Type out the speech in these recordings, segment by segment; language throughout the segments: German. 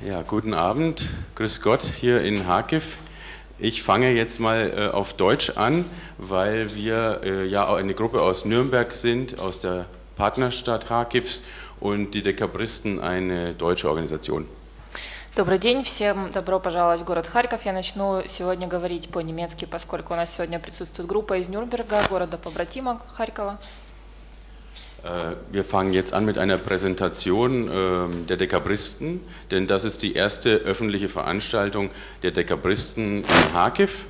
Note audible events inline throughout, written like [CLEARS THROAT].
Ja, guten Abend, grüß Gott hier in Harkiv. Ich fange jetzt mal äh, auf Deutsch an, weil wir äh, ja auch eine Gruppe aus Nürnberg sind, aus der Partnerstadt Harkivs und die Dekabristen eine deutsche Organisation. Добрый день, всем добро пожаловать в город Харьков. Я начну сегодня говорить по-немецки, поскольку у нас сегодня присутствует группа из Нюрнберга, города побратима Харькова. Äh, wir fangen jetzt an mit einer Präsentation ähm, der Dekabristen, denn das ist die erste öffentliche Veranstaltung der Dekabristen in Harkiv.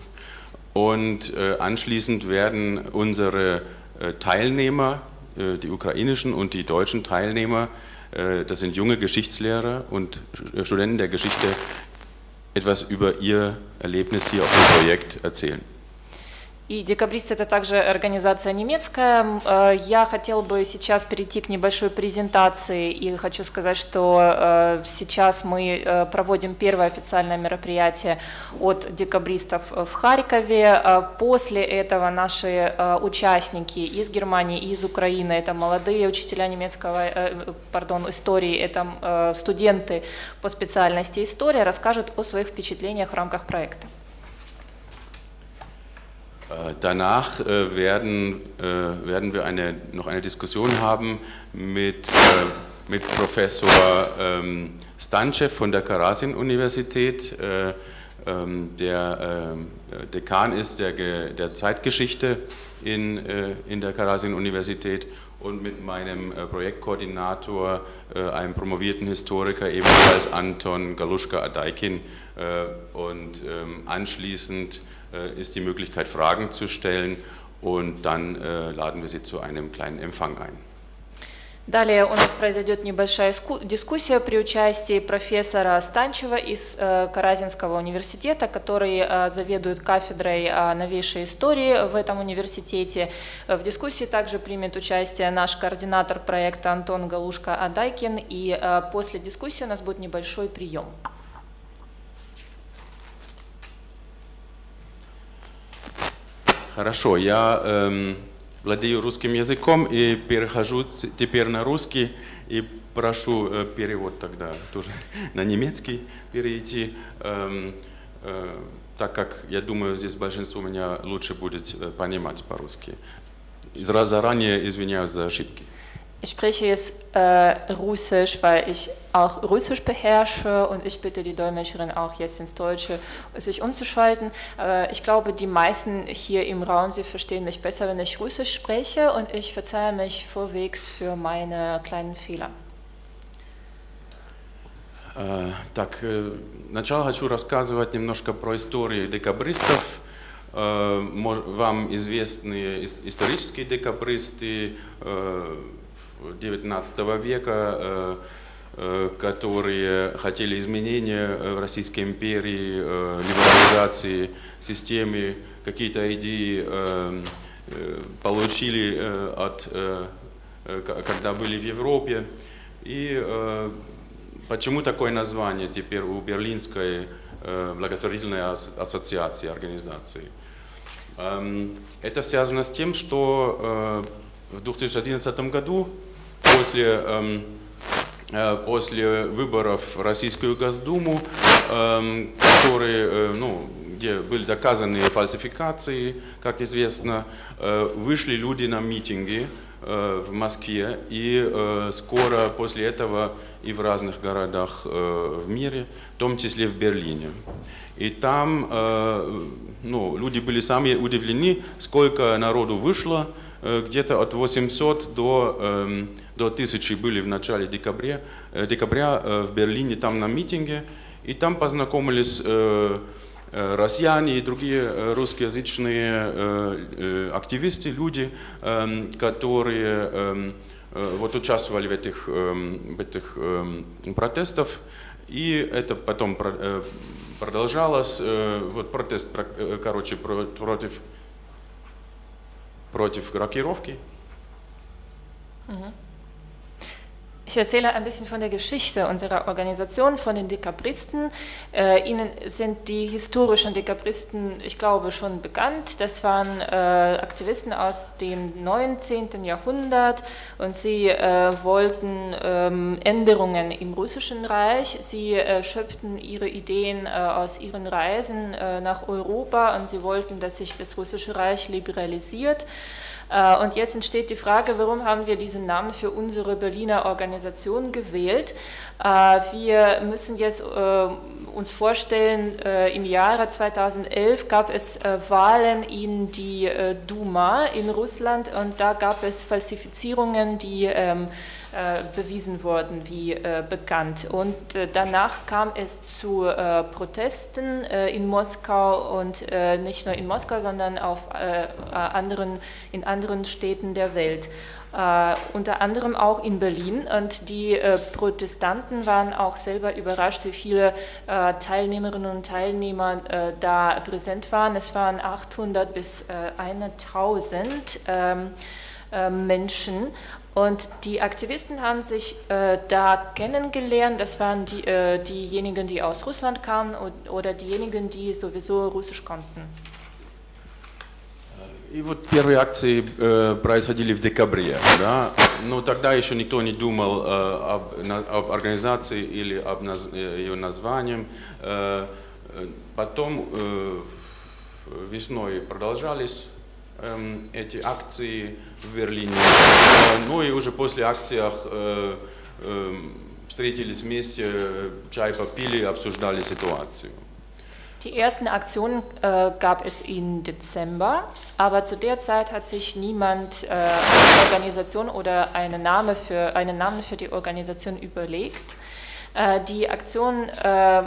Und äh, anschließend werden unsere äh, Teilnehmer, die ukrainischen und die deutschen Teilnehmer, das sind junge Geschichtslehrer und Studenten der Geschichte, etwas über ihr Erlebnis hier auf dem Projekt erzählen. И декабрист это также организация немецкая. Э, я хотел бы сейчас перейти к небольшой презентации и хочу сказать, что э, сейчас мы э, проводим первое официальное мероприятие от декабристов в Харькове. После этого наши участники из Германии и из Украины, это молодые учителя немецкого, пардон, истории, это студенты по специальности история, расскажут о своих впечатлениях в рамках проекта. Äh, danach äh, werden, äh, werden wir eine, noch eine Diskussion haben mit, mit Professor ähm, Stanchev von der Karasin-Universität, ähm, der Dekan ist der, der Zeitgeschichte in, in der Karasin-Universität und mit meinem Projektkoordinator, einem promovierten Historiker, ebenfalls Anton Galuschka-Adaikin. Und ähm, anschließend ist die Möglichkeit, Fragen zu stellen und dann äh, laden wir Sie zu einem kleinen Empfang ein. Далее у нас произойдет небольшая дискуссия при участии профессора Станчева из э, Каразинского университета, который э, заведует кафедрой новейшей истории в этом университете. В дискуссии также примет участие наш координатор проекта Антон Галушка-Адайкин, и э, после дискуссии у нас будет небольшой прием. Хорошо, я эм, владею русским языком и перехожу теперь на русский и прошу э, перевод тогда тоже [LAUGHS] на немецкий перейти, эм, э, так как я думаю, здесь большинство меня лучше будет э, понимать по-русски. Заранее извиняюсь за ошибки. Ich spreche jetzt äh, Russisch, weil ich auch Russisch beherrsche und ich bitte die Dolmetscherin auch jetzt ins Deutsche sich umzuschalten. Äh, ich glaube, die meisten hier im Raum, sie verstehen mich besser, wenn ich Russisch spreche und ich verzeihe mich vorwegs für meine kleinen Fehler. Так, сначала хочу рассказывать немножко про историю декабристов. Вам известны исторические декабристы, 19 века, э, э, которые хотели изменения в Российской империи, э, либерализации системы, какие-то идеи получили от, когда были в Европе. И почему такое название теперь у Берлинской благотворительной ассоциации, организации? Эм, это связано с тем, что в 2011 году после, эм, э, после выборов в Российскую Госдуму, эм, которые, э, ну, где были доказаны фальсификации, как известно, э, вышли люди на митинги в Москве и скоро после этого и в разных городах в мире, в том числе в Берлине. И там ну, люди были сами удивлены, сколько народу вышло, где-то от 800 до, эм, до 1000 были в начале декабря, э, декабря э, в Берлине, там на митинге, и там познакомились э, россияне и другие русскоязычные активисты, люди, эм, которые эм, вот участвовали в этих, в этих протестах, и это потом продолжалось, вот протест, короче, против против рокировки. Ich Ich erzähle ein bisschen von der Geschichte unserer Organisation, von den Dekabristen. Äh, Ihnen sind die historischen Dekabristen, ich glaube, schon bekannt. Das waren äh, Aktivisten aus dem 19. Jahrhundert und sie äh, wollten ähm, Änderungen im russischen Reich. Sie äh, schöpften ihre Ideen äh, aus ihren Reisen äh, nach Europa und sie wollten, dass sich das russische Reich liberalisiert. Äh, und jetzt entsteht die Frage, warum haben wir diesen Namen für unsere Berliner Organisation gewählt? Äh, wir müssen jetzt äh, uns vorstellen, im Jahre 2011 gab es Wahlen in die Duma in Russland und da gab es Falsifizierungen, die ähm, äh, bewiesen worden, wie äh, bekannt. Und äh, danach kam es zu Protesten in Moskau und nicht nur in Moskau, sondern auf anderen, in anderen Städten der Welt. Uh, unter anderem auch in Berlin. Und die uh, Protestanten waren auch selber überrascht, wie viele uh, Teilnehmerinnen und Teilnehmer da präsent waren. Es waren 800 bis 1000 ähm, Menschen. Und die Aktivisten haben sich äh, da kennengelernt, das waren die, äh, diejenigen, die aus Russland kamen oder diejenigen, die sowieso Russisch konnten. И вот первые акции э, происходили в декабре, да? но тогда еще никто не думал э, об, на, об организации или об наз, э, ее названием. Э, э потом э, весной продолжались Ähm, эти акции в Берлине. Ну и уже после акциях э, э, встретились вместе, чай попили, обсуждали ситуацию. Die ersten Aktionen äh, gab es im Dezember, aber zu der Zeit hat sich niemand äh, eine Organisation oder einen, Name für, einen Namen für die Organisation überlegt. Äh, die Aktion äh,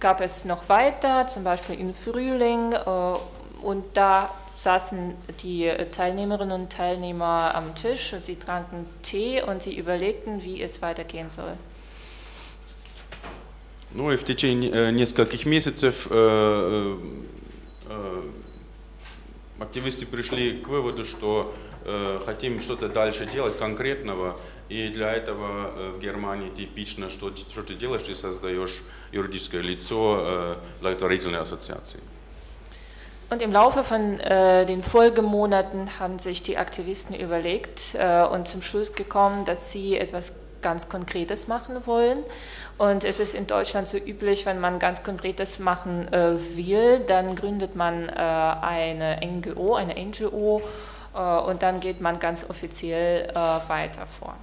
gab es noch weiter, zum Beispiel im Frühling, äh, und da saßen die Teilnehmerinnen und Teilnehmer am Tisch und sie tranken Tee und sie überlegten, wie es weitergehen soll. Ну и в течение нескольких месяцев э, э, активисты пришли к выводу, что э, хотим что-то дальше делать конкретного, и для этого э, в Германии типично, что, что ты делаешь, ты создаешь юридическое лицо э, благотворительной ассоциации. Und im Laufe von äh, den Folgemonaten haben sich die Aktivisten überlegt äh, und zum Schluss gekommen, dass sie etwas ganz Konkretes machen wollen. Und es ist in Deutschland so üblich, wenn man ganz Konkretes machen äh, will, dann gründet man äh, eine NGO, eine NGO äh, und dann geht man ganz offiziell äh, weiter vor.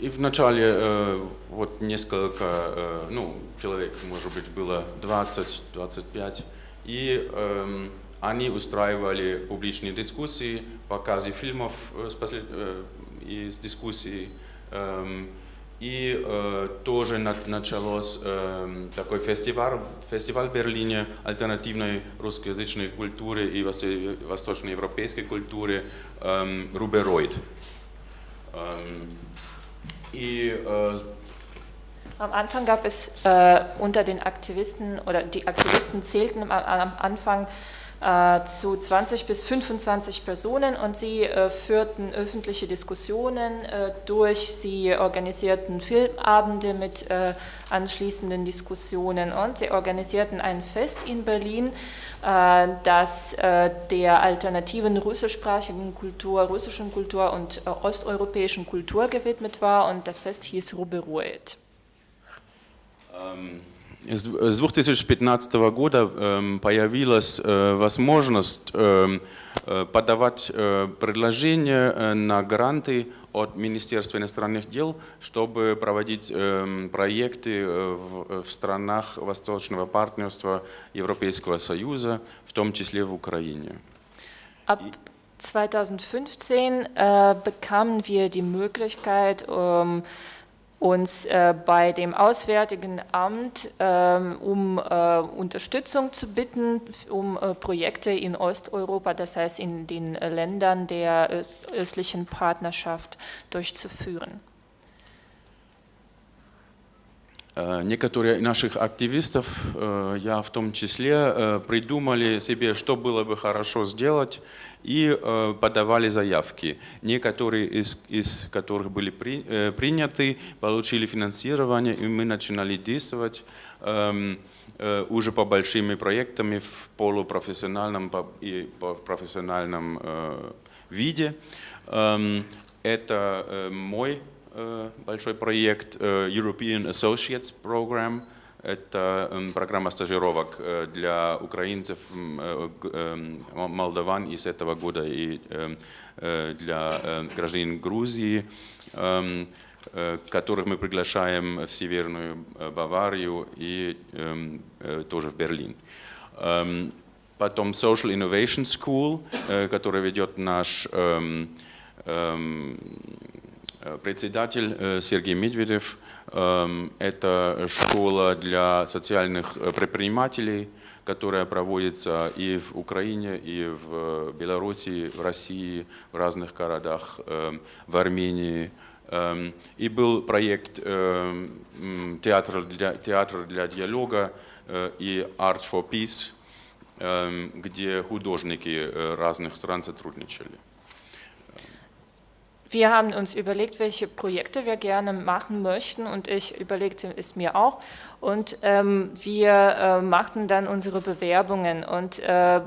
И вначале э, вот несколько, э, ну, человек, может быть, было 20-25, и э, они устраивали публичные дискуссии, показы фильмов э, с послед... э, из дискуссий, э, и э, тоже на, началось э, такой фестиваль, фестиваль в Берлине альтернативной русскоязычной культуры и восточноевропейской культуры э, «Рубероид». Э, И, äh, am Anfang gab es äh, unter den Aktivisten, oder die Aktivisten zählten am, am Anfang zu 20 bis 25 Personen und sie äh, führten öffentliche Diskussionen äh, durch, sie organisierten Filmabende mit äh, anschließenden Diskussionen und sie organisierten ein Fest in Berlin, äh, das äh, der alternativen russischsprachigen Kultur, russischen Kultur und äh, osteuropäischen Kultur gewidmet war und das Fest hieß Ruberuet. Ähm, с 2015 года э, появилась э, возможность э, подавать предложения на гранты от Министерства иностранных дел, чтобы проводить э, проекты в странах Восточного партнерства Европейского Союза, в том числе в Украине. Ab 2015 äh, bekamen wir die Möglichkeit, ähm, uns äh, bei dem Auswärtigen Amt ähm, um äh, Unterstützung zu bitten, um äh, Projekte in Osteuropa, das heißt in den Ländern der östlichen Partnerschaft durchzuführen. Некоторые наших активистов, э, я в том числе, э, придумали себе, что было бы хорошо сделать, и подавали заявки. Некоторые из, из которых были при, приняты, получили финансирование, и мы начинали действовать эм, уже по большими проектами в полупрофессиональном и профессиональном виде. Эм, это мой Э, большой проект э, European Associates Program. Это эм, программа стажировок э, для украинцев, эм, молдаван из этого года и эм, для граждан Грузии, которых мы приглашаем в Северную Баварию и тоже в Берлин. Потом Social Innovation School, который ведет наш Э, председатель э, Сергей Медведев. Эм, это школа для социальных э, предпринимателей, которая проводится и в Украине, и в Беларуси, в России, в разных городах, эм, в Армении. Эм, и был проект театр для, театр для диалога и Art for Peace, где художники разных стран сотрудничали. Wir haben uns überlegt, welche Projekte wir gerne machen möchten und ich überlegte es mir auch. Und ähm, wir äh, machten dann unsere Bewerbungen und äh,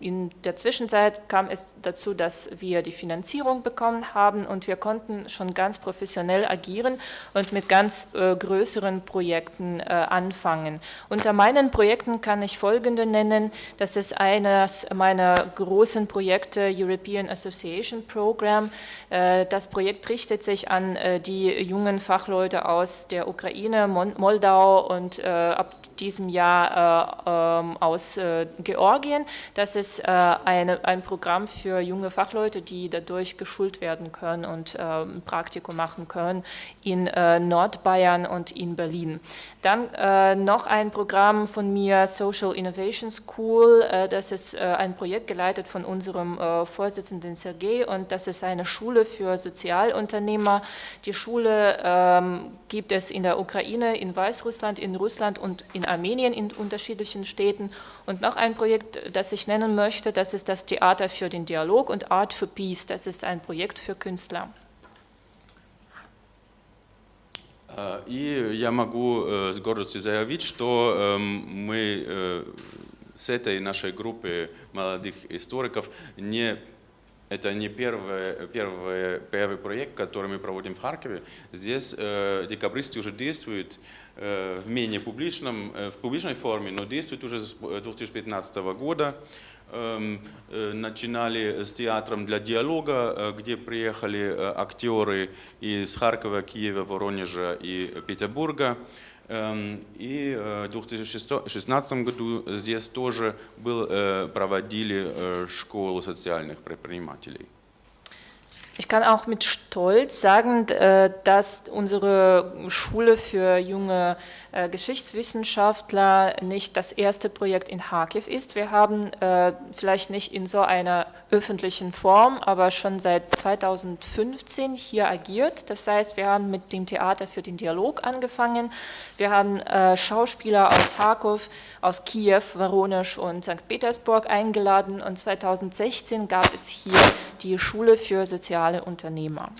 in der Zwischenzeit kam es dazu, dass wir die Finanzierung bekommen haben und wir konnten schon ganz professionell agieren und mit ganz äh, größeren Projekten äh, anfangen. Unter meinen Projekten kann ich folgende nennen. Das ist eines meiner großen Projekte, European Association Program. Äh, das Projekt richtet sich an äh, die jungen Fachleute aus der Ukraine, Moldau, und äh, ab diesem Jahr äh, ähm, aus äh, Georgien. Das ist eine, ein Programm für junge Fachleute, die dadurch geschult werden können und ein Praktikum machen können in Nordbayern und in Berlin. Dann noch ein Programm von mir, Social Innovation School. das ist ein Projekt geleitet von unserem Vorsitzenden Sergei und das ist eine Schule für Sozialunternehmer. Die Schule ähm, gibt es in der Ukraine, in Weißrussland, in Russland und in Armenien in unterschiedlichen Städten. Und noch ein Projekt, das ich nennen möchte, das ist das Theater für den Dialog und Art for Peace. Das ist ein Projekt für Künstler. И я могу с гордостью заявить, что мы с этой нашей группы молодых историков не Это не первый, первый, первый проект, который мы проводим в Харькове. Здесь э, декабристы уже действуют э, в менее публичном, э, в публичной форме, но действуют уже с 2015 года. Эм, э, начинали с театром для диалога, э, где приехали э, актеры из Харькова, Киева, Воронежа и Петербурга. Эм, и в 2016 году здесь тоже был, проводили школу социальных предпринимателей. Ich kann auch mit Stolz sagen, äh, dass unsere Schule für junge äh, Geschichtswissenschaftler nicht das erste Projekt in Kharkiv ist. Wir haben äh, vielleicht nicht in so einer öffentlichen Form, aber schon seit 2015 hier agiert. Das heißt, wir haben mit dem Theater für den Dialog angefangen. Wir haben Schauspieler aus Kharkov, aus Kiew, Voronezh und St. Petersburg eingeladen und 2016 gab es hier die Schule für Sozial soziale Unternehmer.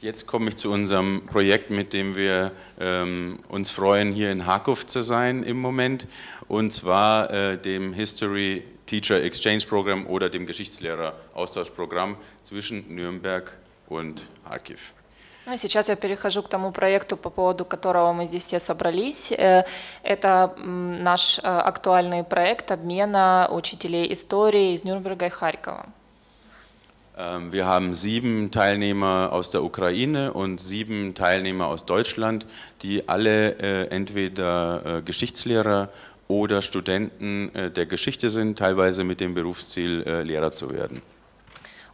Jetzt komme ich zu unserem Projekt, mit dem wir ähm, uns freuen, hier in Harkov zu sein im Moment, und zwar äh, dem History Teacher Exchange Program oder dem Geschichtslehrer-Austauschprogramm zwischen Nürnberg und Kharkiv. Ну, сейчас я перехожу к тому проекту, по поводу которого мы здесь все собрались. Э, это наш э, актуальный проект обмена учителей истории из Нюрнберга и Харькова. Ähm, wir haben sieben Teilnehmer aus der Ukraine und sieben Teilnehmer aus Deutschland, die alle äh, entweder äh, Geschichtslehrer oder Studenten äh, der Geschichte sind, teilweise mit dem Berufsziel, Lehrer zu werden.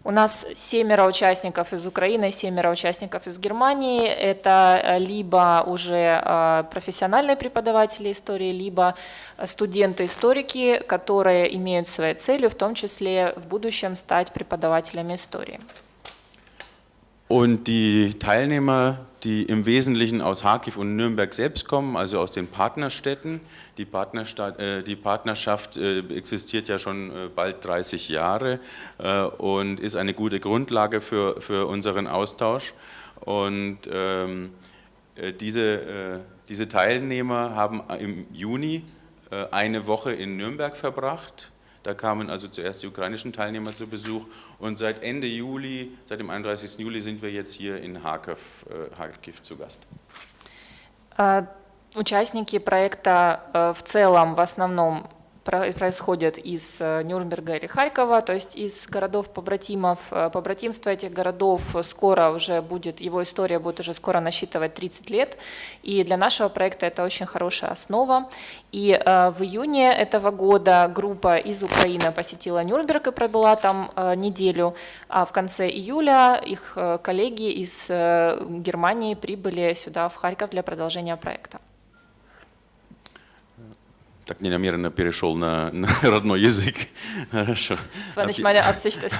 У нас семеро участников из Украины, семеро участников из Германии. Это э, либо уже э, профессиональные преподаватели истории, либо студенты-историки, которые имеют своей целью, в том числе в будущем стать преподавателями истории. Und die Teilnehmer, die im Wesentlichen aus Harkiv und Nürnberg selbst kommen, also aus den Partnerstädten, die, Partnerstadt, äh, die Partnerschaft äh, existiert ja schon äh, bald 30 Jahre äh, und ist eine gute Grundlage für, für unseren Austausch. Und ähm, äh, diese, äh, diese Teilnehmer haben im Juni eine Woche in Nürnberg verbracht da kamen also zuerst die ukrainischen Teilnehmer zu Besuch und seit Ende Juli, seit dem 31. Juli sind wir jetzt hier in Харков, Харьков zu Gast. Участники проекта в целом в основном происходят из э, Нюрнберга или Харькова, то есть из городов-побратимов. Э, побратимство этих городов скоро уже будет, его история будет уже скоро насчитывать 30 лет, и для нашего проекта это очень хорошая основа. И э, в июне этого года группа из Украины посетила Нюрнберг и пробыла там неделю, а в конце июля их коллеги из Германии прибыли сюда, в Харьков, для продолжения проекта. Так ненамеренно перешел на, на [LAUGHS] родной язык. Хорошо. Das war nicht meine Absicht, dass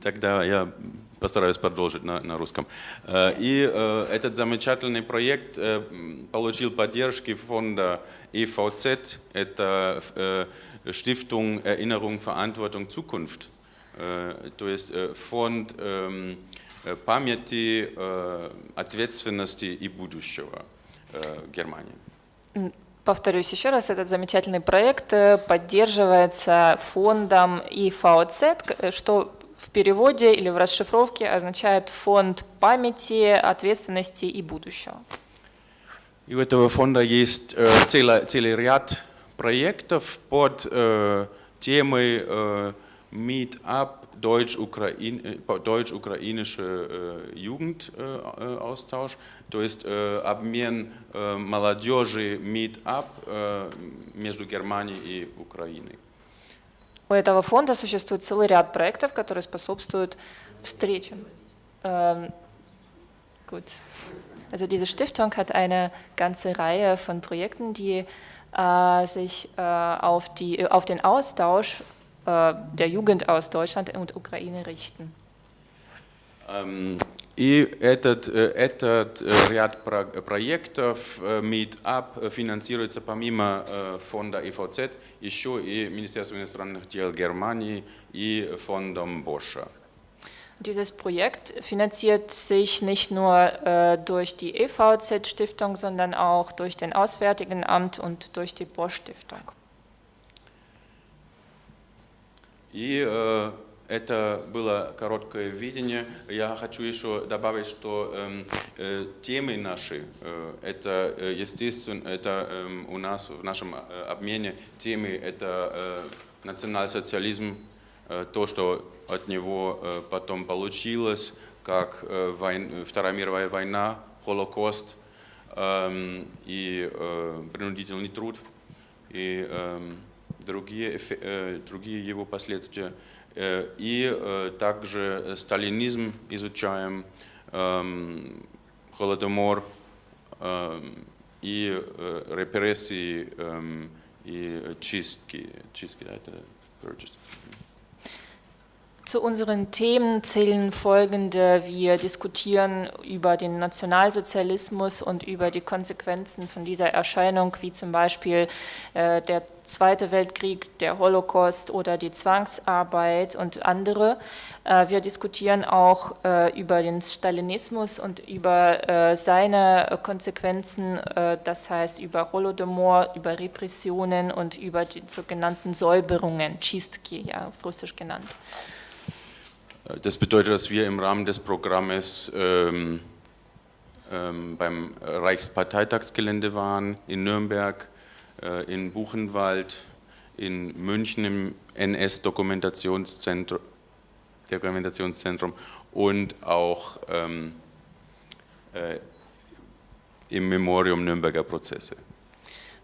Тогда я постараюсь продолжить на, на русском. Э, и э, этот замечательный проект э, получил поддержки фонда EVZ, это Stiftung Erinnerung, Verantwortung, Zukunft. То есть фонд памяти, ответственности и будущего Германии. Повторюсь еще раз, этот замечательный проект э, поддерживается фондом ИФАОЦ, э, что в переводе или в расшифровке означает фонд памяти, ответственности и будущего. И у этого фонда есть э, целый, целый ряд проектов под э, темой э, Meetup deutsch-ukrainische Deutsch äh, Jugendaustausch, то есть обмен молодежи meet-up между Германией и Украиной. У этого фонда существует целый ряд проектов, которые способствуют встречам. Ähm, gut. Also diese Stiftung hat eine ganze Reihe von Projekten, die äh, sich äh, auf, die, auf den Austausch Äh, der Jugend aus Deutschland und Украины richten. И этот, этот ряд проектов Meetup финансируется помимо фонда ИФОЦ еще и Министерством иностранных дел Германии и фондом Боша. Dieses Projekt finanziert sich nicht nur äh, durch die EVZ-Stiftung, sondern auch durch den Auswärtigen Amt und durch die Bosch-Stiftung. И э, это было короткое видение. Я хочу еще добавить, что э, э, темы наши, э, это э, естественно, это э, у нас в нашем э, обмене темы, это э, национал-социализм, э, то, что от него э, потом получилось, как э, войн, Вторая мировая война, Холокост э, и э, принудительный труд. И, э, другие, э, другие его последствия. Э, и э, также сталинизм изучаем, эм, Холодомор эм, и репрессии эм, и чистки. Чистки, да, это purchase. Zu unseren Themen zählen folgende. Wir diskutieren über den Nationalsozialismus und über die Konsequenzen von dieser Erscheinung, wie zum Beispiel äh, der Zweite Weltkrieg, der Holocaust oder die Zwangsarbeit und andere. Äh, wir diskutieren auch äh, über den Stalinismus und über äh, seine Konsequenzen, das heißt über Holodomor, über Repressionen und über die sogenannten Säuberungen, Chistki, ja, auf Russisch genannt. Das bedeutet, dass wir im Rahmen des Programmes ähm, ähm, beim Reichsparteitagsgelände waren, in Nürnberg, in Buchenwald, in München im NS-Dokumentationszentrum Dokumentationszentrum und auch ähm, äh, im Memorium Nürnberger Prozesse.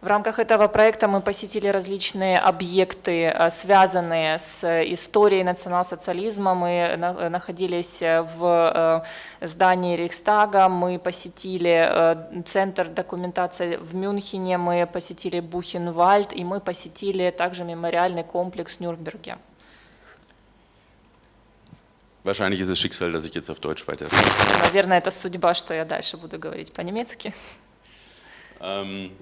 В рамках этого проекта мы посетили различные объекты, э, связанные с историей национал-социализма. Мы находились в э, здании Рейхстага, мы посетили э, Центр документации в Мюнхене, мы посетили Бухенвальд и мы посетили также мемориальный комплекс в Нюрнберге. wahrscheinlich ist es Schicksal, dass ich jetzt auf Deutsch weiter. Наверное, это судьба, что я дальше буду говорить по-немецки. Ähm,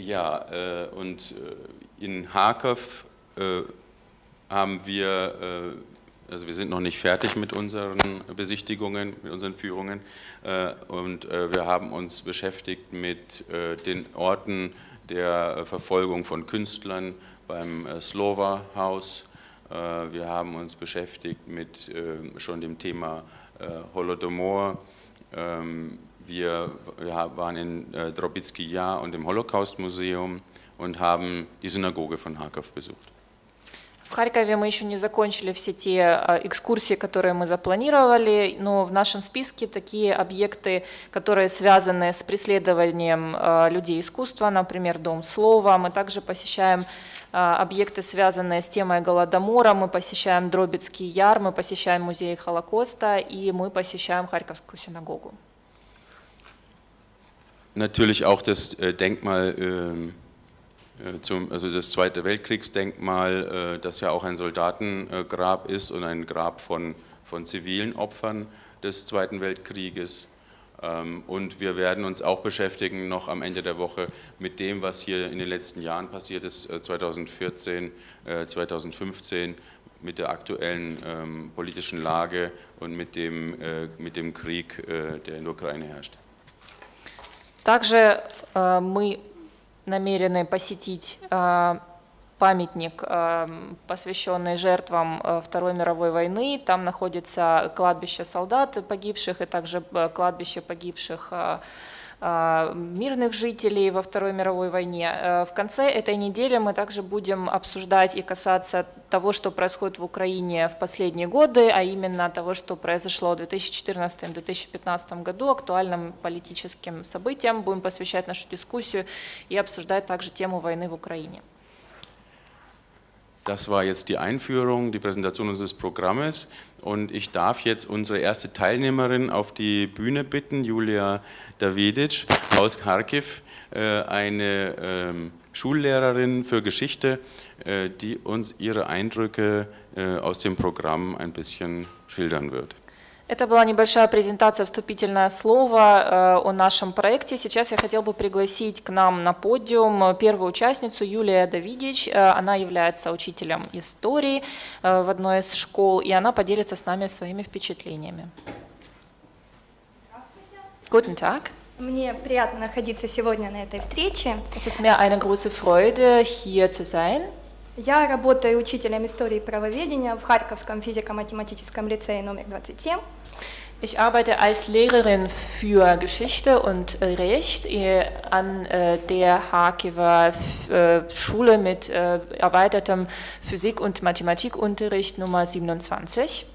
ja, äh, und äh, in Harkov äh, haben wir, äh, also wir sind noch nicht fertig mit unseren Besichtigungen, mit unseren Führungen äh, und äh, wir haben uns beschäftigt mit den Orten der Verfolgung von Künstlern beim Slova-Haus. Wir haben uns beschäftigt mit schon dem Thema Holodomor. Ähm, wir, wir waren in Drobitsky Jahr und im Holocaust-Museum und haben die Synagoge von Harkov besucht. В Харькове мы еще не закончили все те а, экскурсии, которые мы запланировали, но в нашем списке такие объекты, которые связаны с преследованием а, людей искусства, например, Дом слова. Мы также посещаем а, объекты, связанные с темой Голодомора, мы посещаем Дробицкий Яр, мы посещаем музей Холокоста и мы посещаем Харьковскую синагогу. Natürlich auch das äh, Denkmal ähm, Äh, also das Zweite Weltkriegsdenkmal, äh, das ja auch ein Soldatengrab ist und ein Grab von, von zivilen Opfern des Zweiten Weltkrieges. Ähm, und wir werden uns auch beschäftigen noch am Ende der Woche mit dem, was hier in den letzten Jahren passiert ist, 2014, äh, 2015, mit der aktuellen ähm, politischen Lage und mit dem, mit dem Krieg, der in der Ukraine herrscht. Также э, мы намерены посетить э, памятник, э, посвященный жертвам Второй мировой войны. Там находится кладбище солдат погибших и также кладбище погибших мирных жителей во Второй мировой войне. В конце этой недели мы также будем обсуждать и касаться того, что происходит в Украине в последние годы, а именно того, что произошло в 2014-2015 году, актуальным политическим событиям. Будем посвящать нашу дискуссию и обсуждать также тему войны в Украине. Das war jetzt die Einführung, die Präsentation unseres Programmes und ich darf jetzt unsere erste Teilnehmerin auf die Bühne bitten, Julia Davidic aus Kharkiv, äh, eine ähm, Schullehrerin für Geschichte, äh, die uns ihre Eindrücke äh, aus dem Programm ein bisschen schildern wird. Это была небольшая презентация, вступительное слово э, о нашем проекте. Сейчас я хотел бы пригласить к нам на подиум первую участницу Юлия Давидич. Э, она является учителем истории э, в одной из школ, и она поделится с нами своими впечатлениями. Guten Tag. Мне приятно находиться сегодня на этой встрече. Es ist mir eine große Freude, hier zu sein. Я работаю учителем истории и правоведения в Харьковском физико-математическом лицее номер 27. Ich arbeite als Lehrerin für Geschichte und Recht an der Harkiver Schule mit erweitertem Physik- und Mathematikunterricht Nummer 27.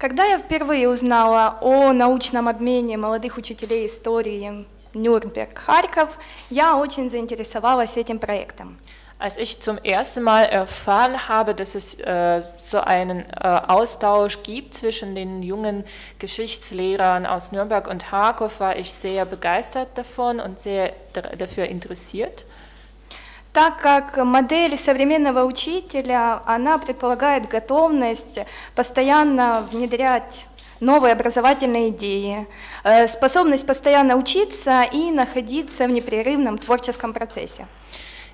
Когда я впервые узнала о научном обмене молодых учителей истории Нюрнберг-Харьков, я очень заинтересовалась этим проектом. Als ich zum ersten Mal erfahren habe, dass es äh, so einen äh, Austausch gibt zwischen den jungen Geschichtslehrern aus Nürnberg und Harkov, war ich sehr begeistert davon und sehr dafür interessiert. так как модель современного учителя, она предполагает готовность постоянно внедрять новые образовательные идеи, способность постоянно учиться и находиться в непрерывном творческом процессе.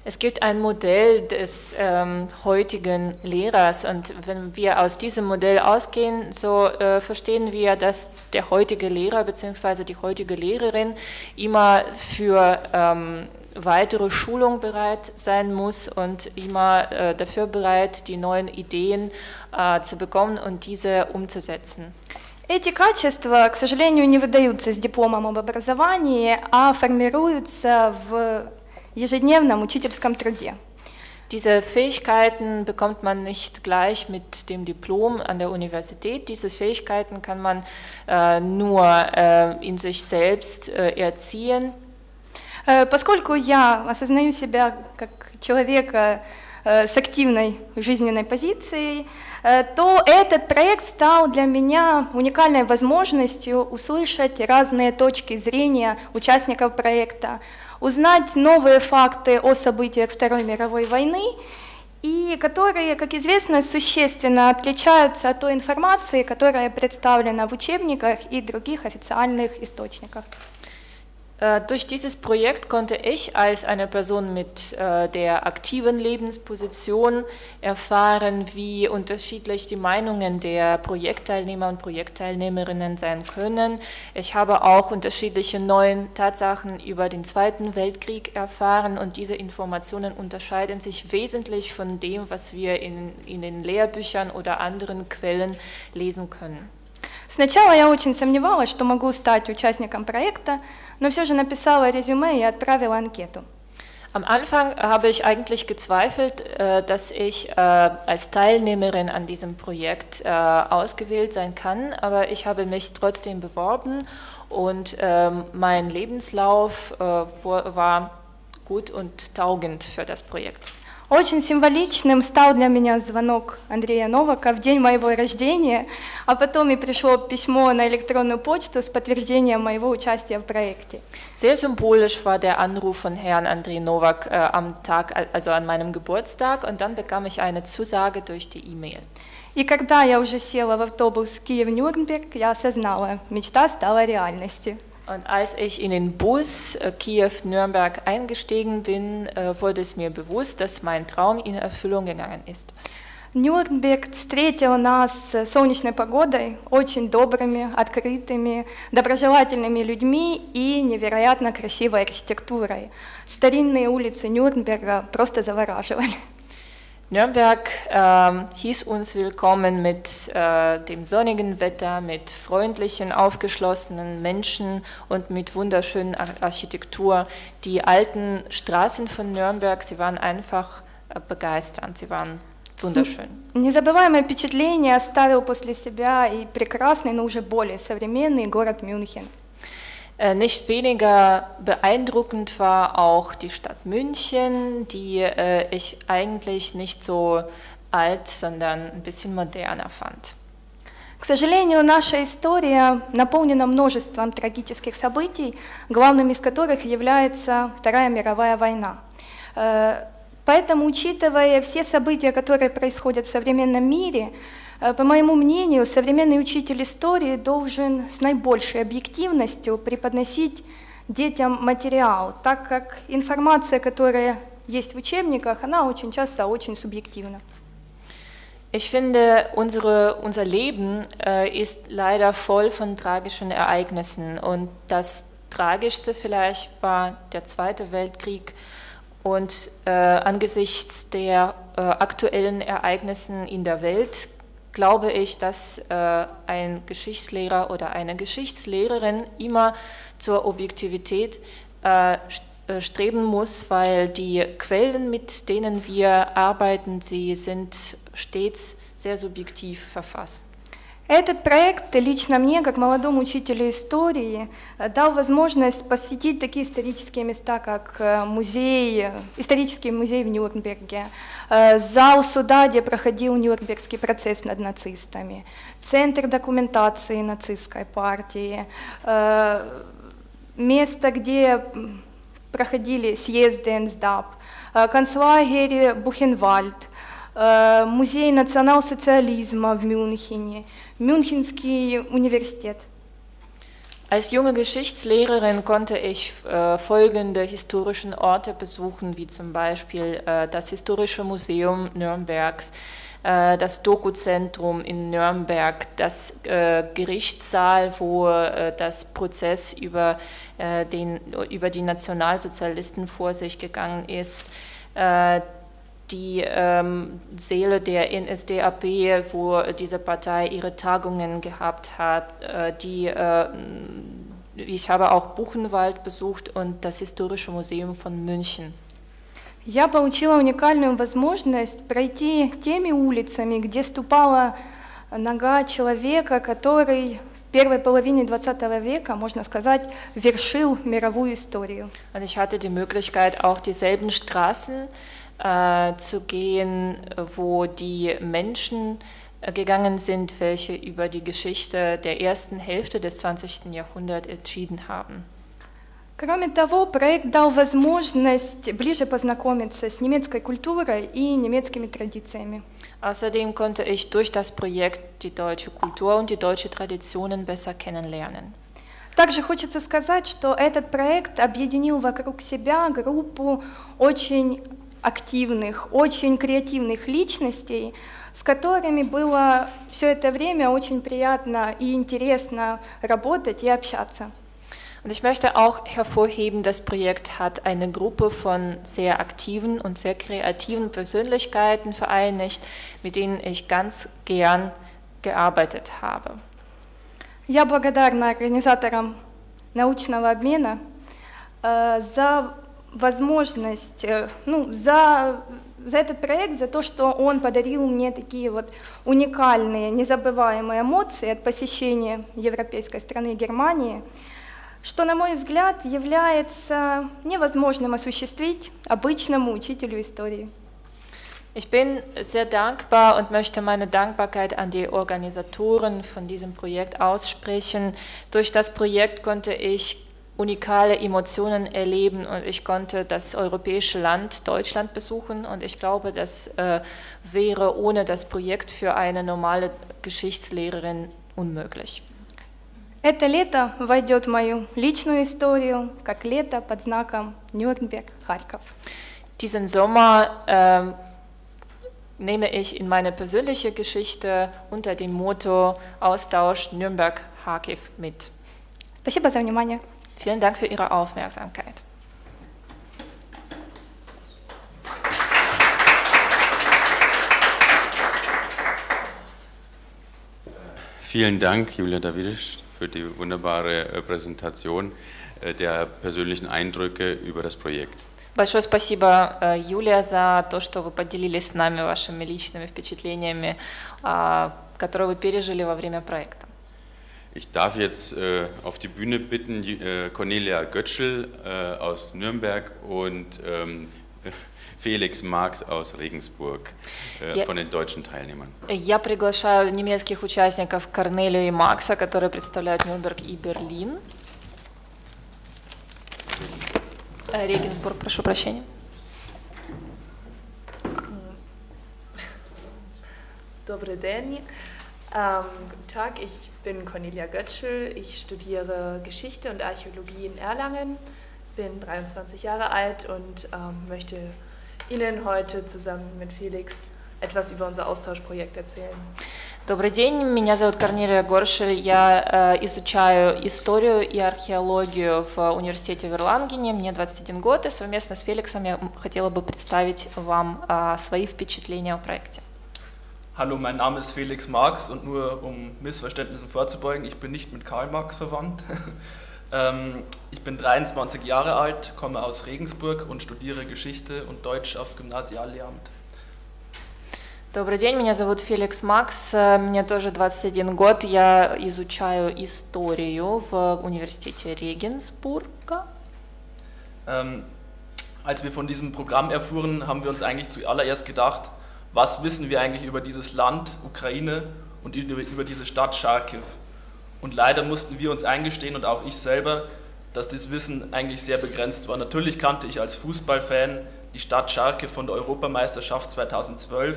Es gibt ein Modell des ähm, heutigen Lehrers und wenn wir aus diesem Modell ausgehen, so äh, verstehen wir, dass der heutige Lehrer bzw. die heutige Lehrerin immer für ähm, weitere Schulung bereit sein muss und immer äh, dafür bereit, die neuen Ideen äh, zu bekommen und diese umzusetzen. Эти качества, к сожалению, не выдаются с дипломом об образовании, а формируются в ежедневном учительском труде. Diese Fähigkeiten bekommt man nicht gleich mit dem Diplom an der Universität. Diese Fähigkeiten kann man äh, nur äh, in sich selbst äh, erziehen. Поскольку я осознаю себя как человека с активной жизненной позицией, то этот проект стал для меня уникальной возможностью услышать разные точки зрения участников проекта, узнать новые факты о событиях Второй мировой войны и которые, как известно, существенно отличаются от той информации, которая представлена в учебниках и других официальных источниках. Äh, durch dieses Projekt konnte ich als eine Person mit äh, der aktiven Lebensposition erfahren, wie unterschiedlich die Meinungen der Projektteilnehmer und Projektteilnehmerinnen sein können. Ich habe auch unterschiedliche neue Tatsachen über den Zweiten Weltkrieg erfahren und diese Informationen unterscheiden sich wesentlich von dem, was wir in, in den Lehrbüchern oder anderen Quellen lesen können. Сначала я очень сомневалась, что могу стать участником проекта, но все же написала резюме и отправила анкету. Am Anfang habe ich eigentlich gezweifelt, äh, dass ich äh, als Teilnehmerin an diesem Projekt äh, ausgewählt sein kann, aber ich habe mich trotzdem beworben und ähm, mein Lebenslauf war gut und taugend für das Projekt. Очень символичным стал для меня звонок Андрея Новака в день моего рождения, а потом и пришло письмо на электронную почту с подтверждением моего участия в проекте. Sehr symbolisch war der Anruf von Herrn Andrei Novak äh, am Tag, also an meinem Geburtstag, und dann bekam ich eine Zusage durch die E-Mail. И когда я уже села в автобус Киев-Нюрнберг, я осознала, мечта стала реальностью. Und als ich in den Bus äh, Kiew-Nürnberg eingestiegen bin, äh, wurde es mir bewusst, dass mein Traum in Erfüllung gegangen ist. Нюрнберг встретил нас солнечной погодой, очень добрыми, открытыми, доброжелательными людьми и невероятно красивой архитектурой. Старинные улицы Нюрнберга просто завораживали. Nürnberg äh, hieß uns willkommen mit äh, dem sonnigen Wetter, mit freundlichen, aufgeschlossenen Menschen und mit wunderschönen Ar Architektur. Die alten Straßen von Nürnberg, sie waren einfach äh, begeisternd, sie waren wunderschön. Незабываемое впечатление оставил после себя и прекрасный, но уже более современный город Мюнхен. Äh, nicht weniger beeindruckend war auch die Stadt München, die äh, ich eigentlich nicht so alt, sondern ein bisschen moderner fand. К сожалению, наша история наполнена множеством трагических событий, главным из которых является Вторая мировая война. Э, поэтому, учитывая все события, которые происходят в современном мире, по моему мнению, современный учитель истории должен с наибольшей объективностью преподносить детям материал, так как информация, которая есть в учебниках, она очень часто очень субъективна. Ich finde, unsere, unser Leben äh, ist leider voll von tragischen Ereignissen. Und das Tragischste vielleicht war der Zweite Weltkrieg. Und äh, angesichts der äh, aktuellen Ereignissen in der Welt glaube ich, dass äh, ein Geschichtslehrer oder eine Geschichtslehrerin immer zur Objektivität äh, äh, streben muss, weil die Quellen, mit denen wir arbeiten, sie sind stets sehr subjektiv verfasst. Этот проект лично мне, как молодому учителю истории, дал возможность посетить такие исторические места, как музей, исторический музей в Нюрнберге, зал суда, где проходил Нюрнбергский процесс над нацистами, центр документации нацистской партии, место, где проходили съезды НСДАП, концлагерь Бухенвальд, музей национал-социализма в Мюнхене, Münchenский Universität. Als junge Geschichtslehrerin konnte ich äh, folgende historischen Orte besuchen, wie zum Beispiel äh, das Historische Museum Nürnbergs, äh, das Doku-Zentrum in Nürnberg, das äh, Gerichtssaal, wo äh, das Prozess über, äh, den, über die Nationalsozialisten vor sich gegangen ist die ähm, Seele der NSDAP, wo diese Partei ihre Tagungen gehabt hat. Äh, die, äh, ich habe auch Buchenwald besucht und das Historische Museum von München. Я получила уникальную возможность пройти теми улицами, где ступала нога человека, который в первой половине XX века, можно сказать, вершил мировую историю. Und ich hatte die Möglichkeit, auch dieselben Straßen äh, zu gehen, wo die Menschen äh, gegangen sind, welche über die Geschichte der ersten Hälfte des 20. Jahrhunderts entschieden haben. Кроме того, проект дал возможность ближе познакомиться с немецкой культурой и немецкими традициями. Außerdem konnte ich durch das Projekt die deutsche Kultur und die deutsche Traditionen besser kennenlernen. Также хочется сказать, что этот проект объединил вокруг себя группу очень активных, очень креативных личностей, с которыми было все это время очень приятно и интересно работать и общаться. Und ich möchte auch hervorheben, das Projekt hat eine Gruppe von sehr aktiven und sehr kreativen Persönlichkeiten vereinigt, mit denen ich ganz gern gearbeitet habe. Я благодарна организаторам научного обмена э, за возможность, э, ну, за, за этот проект, за то, что он подарил мне такие вот уникальные, незабываемые эмоции от посещения европейской страны Германии, что, на мой взгляд, является невозможным осуществить обычному учителю истории. Ich bin sehr dankbar und möchte meine Dankbarkeit an die Organisatoren von diesem Projekt aussprechen. Durch das Projekt konnte ich unikale Emotionen erleben und ich konnte das europäische Land Deutschland besuchen und ich glaube, das äh, wäre ohne das Projekt für eine normale Geschichtslehrerin unmöglich. Это лето войдет в мою личную историю, как лето под знаком Нюрнберг-Харьков. Diesen Sommer äh, nehme ich in meine persönliche Geschichte unter dem Motto Austausch Nürnberg-Harkiv mit. Спасибо за внимание. Vielen Dank für Ihre Aufmerksamkeit. Vielen Dank, Julia Davidisch, für die wunderbare äh, Präsentation äh, der persönlichen Eindrücke über das Projekt. Большое спасибо, э, Юлия, за то, что вы поделились с нами вашими личными впечатлениями, а, которые вы пережили во время проекта. Ich darf jetzt äh, auf die Bühne bitten die, äh, Cornelia Götschel äh, aus Nürnberg und ähm, [LAUGHS] Felix Marx aus Regensburg äh, Ja. von den deutschen Teilnehmern. Я приглашаю немецких участников Корнелию и Макса, которые представляют Нюрнберг и Берлин. Э, Регенсбург, прошу прощения. Добрий день. Ähm, guten Tag, ich bin Cornelia Götschel. Ich studiere Geschichte und Archäologie in Erlangen, bin 23 Jahre alt und ähm, möchte Ihnen heute zusammen mit Felix etwas über unser Austauschprojekt erzählen. Добрый день, меня зовут Корнелия Горшель, я э, изучаю историю и археологию в университете в Ирлангене, мне 21 год, и совместно с Феликсом я м, хотела бы представить вам э, свои впечатления о проекте. Hallo, mein Name ist Felix Marx und nur um Missverständnissen vorzubeugen, ich bin nicht mit Karl Marx verwandt. [LAUGHS] Ähm, ich bin 23 Jahre alt, komme aus Regensburg und studiere Geschichte und Deutsch auf Gymnasiallehramt. Добрый день, меня зовут Феликс Макс, э, мне тоже 21 год, я изучаю историю в университете Регенсбурга. Ähm, als wir von diesem Programm erfuhren, haben wir uns eigentlich zuallererst gedacht, was wissen wir eigentlich über dieses Land, Ukraine und über, diese Stadt Charkiw. Und leider mussten wir uns eingestehen und auch ich selber, dass das Wissen eigentlich sehr begrenzt war. Natürlich kannte ich als Fußballfan die Stadt Charkiw von der Europameisterschaft 2012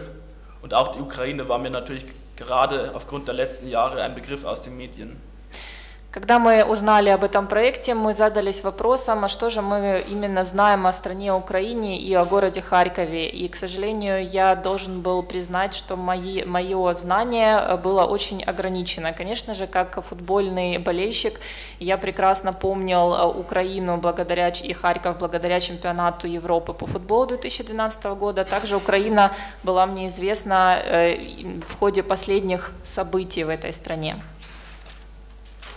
und auch die Ukraine war mir natürlich gerade aufgrund der letzten Jahre ein Begriff aus den Medien. Когда мы узнали об этом проекте, мы задались вопросом, а что же мы именно знаем о стране Украине и о городе Харькове. И, к сожалению, я должен был признать, что мои, мое знание было очень ограничено. Конечно же, как футбольный болельщик, я прекрасно помнил э, Украину благодаря, и Харьков благодаря чемпионату Европы по футболу 2012 года. Также Украина была мне известна э, в ходе последних событий в этой стране.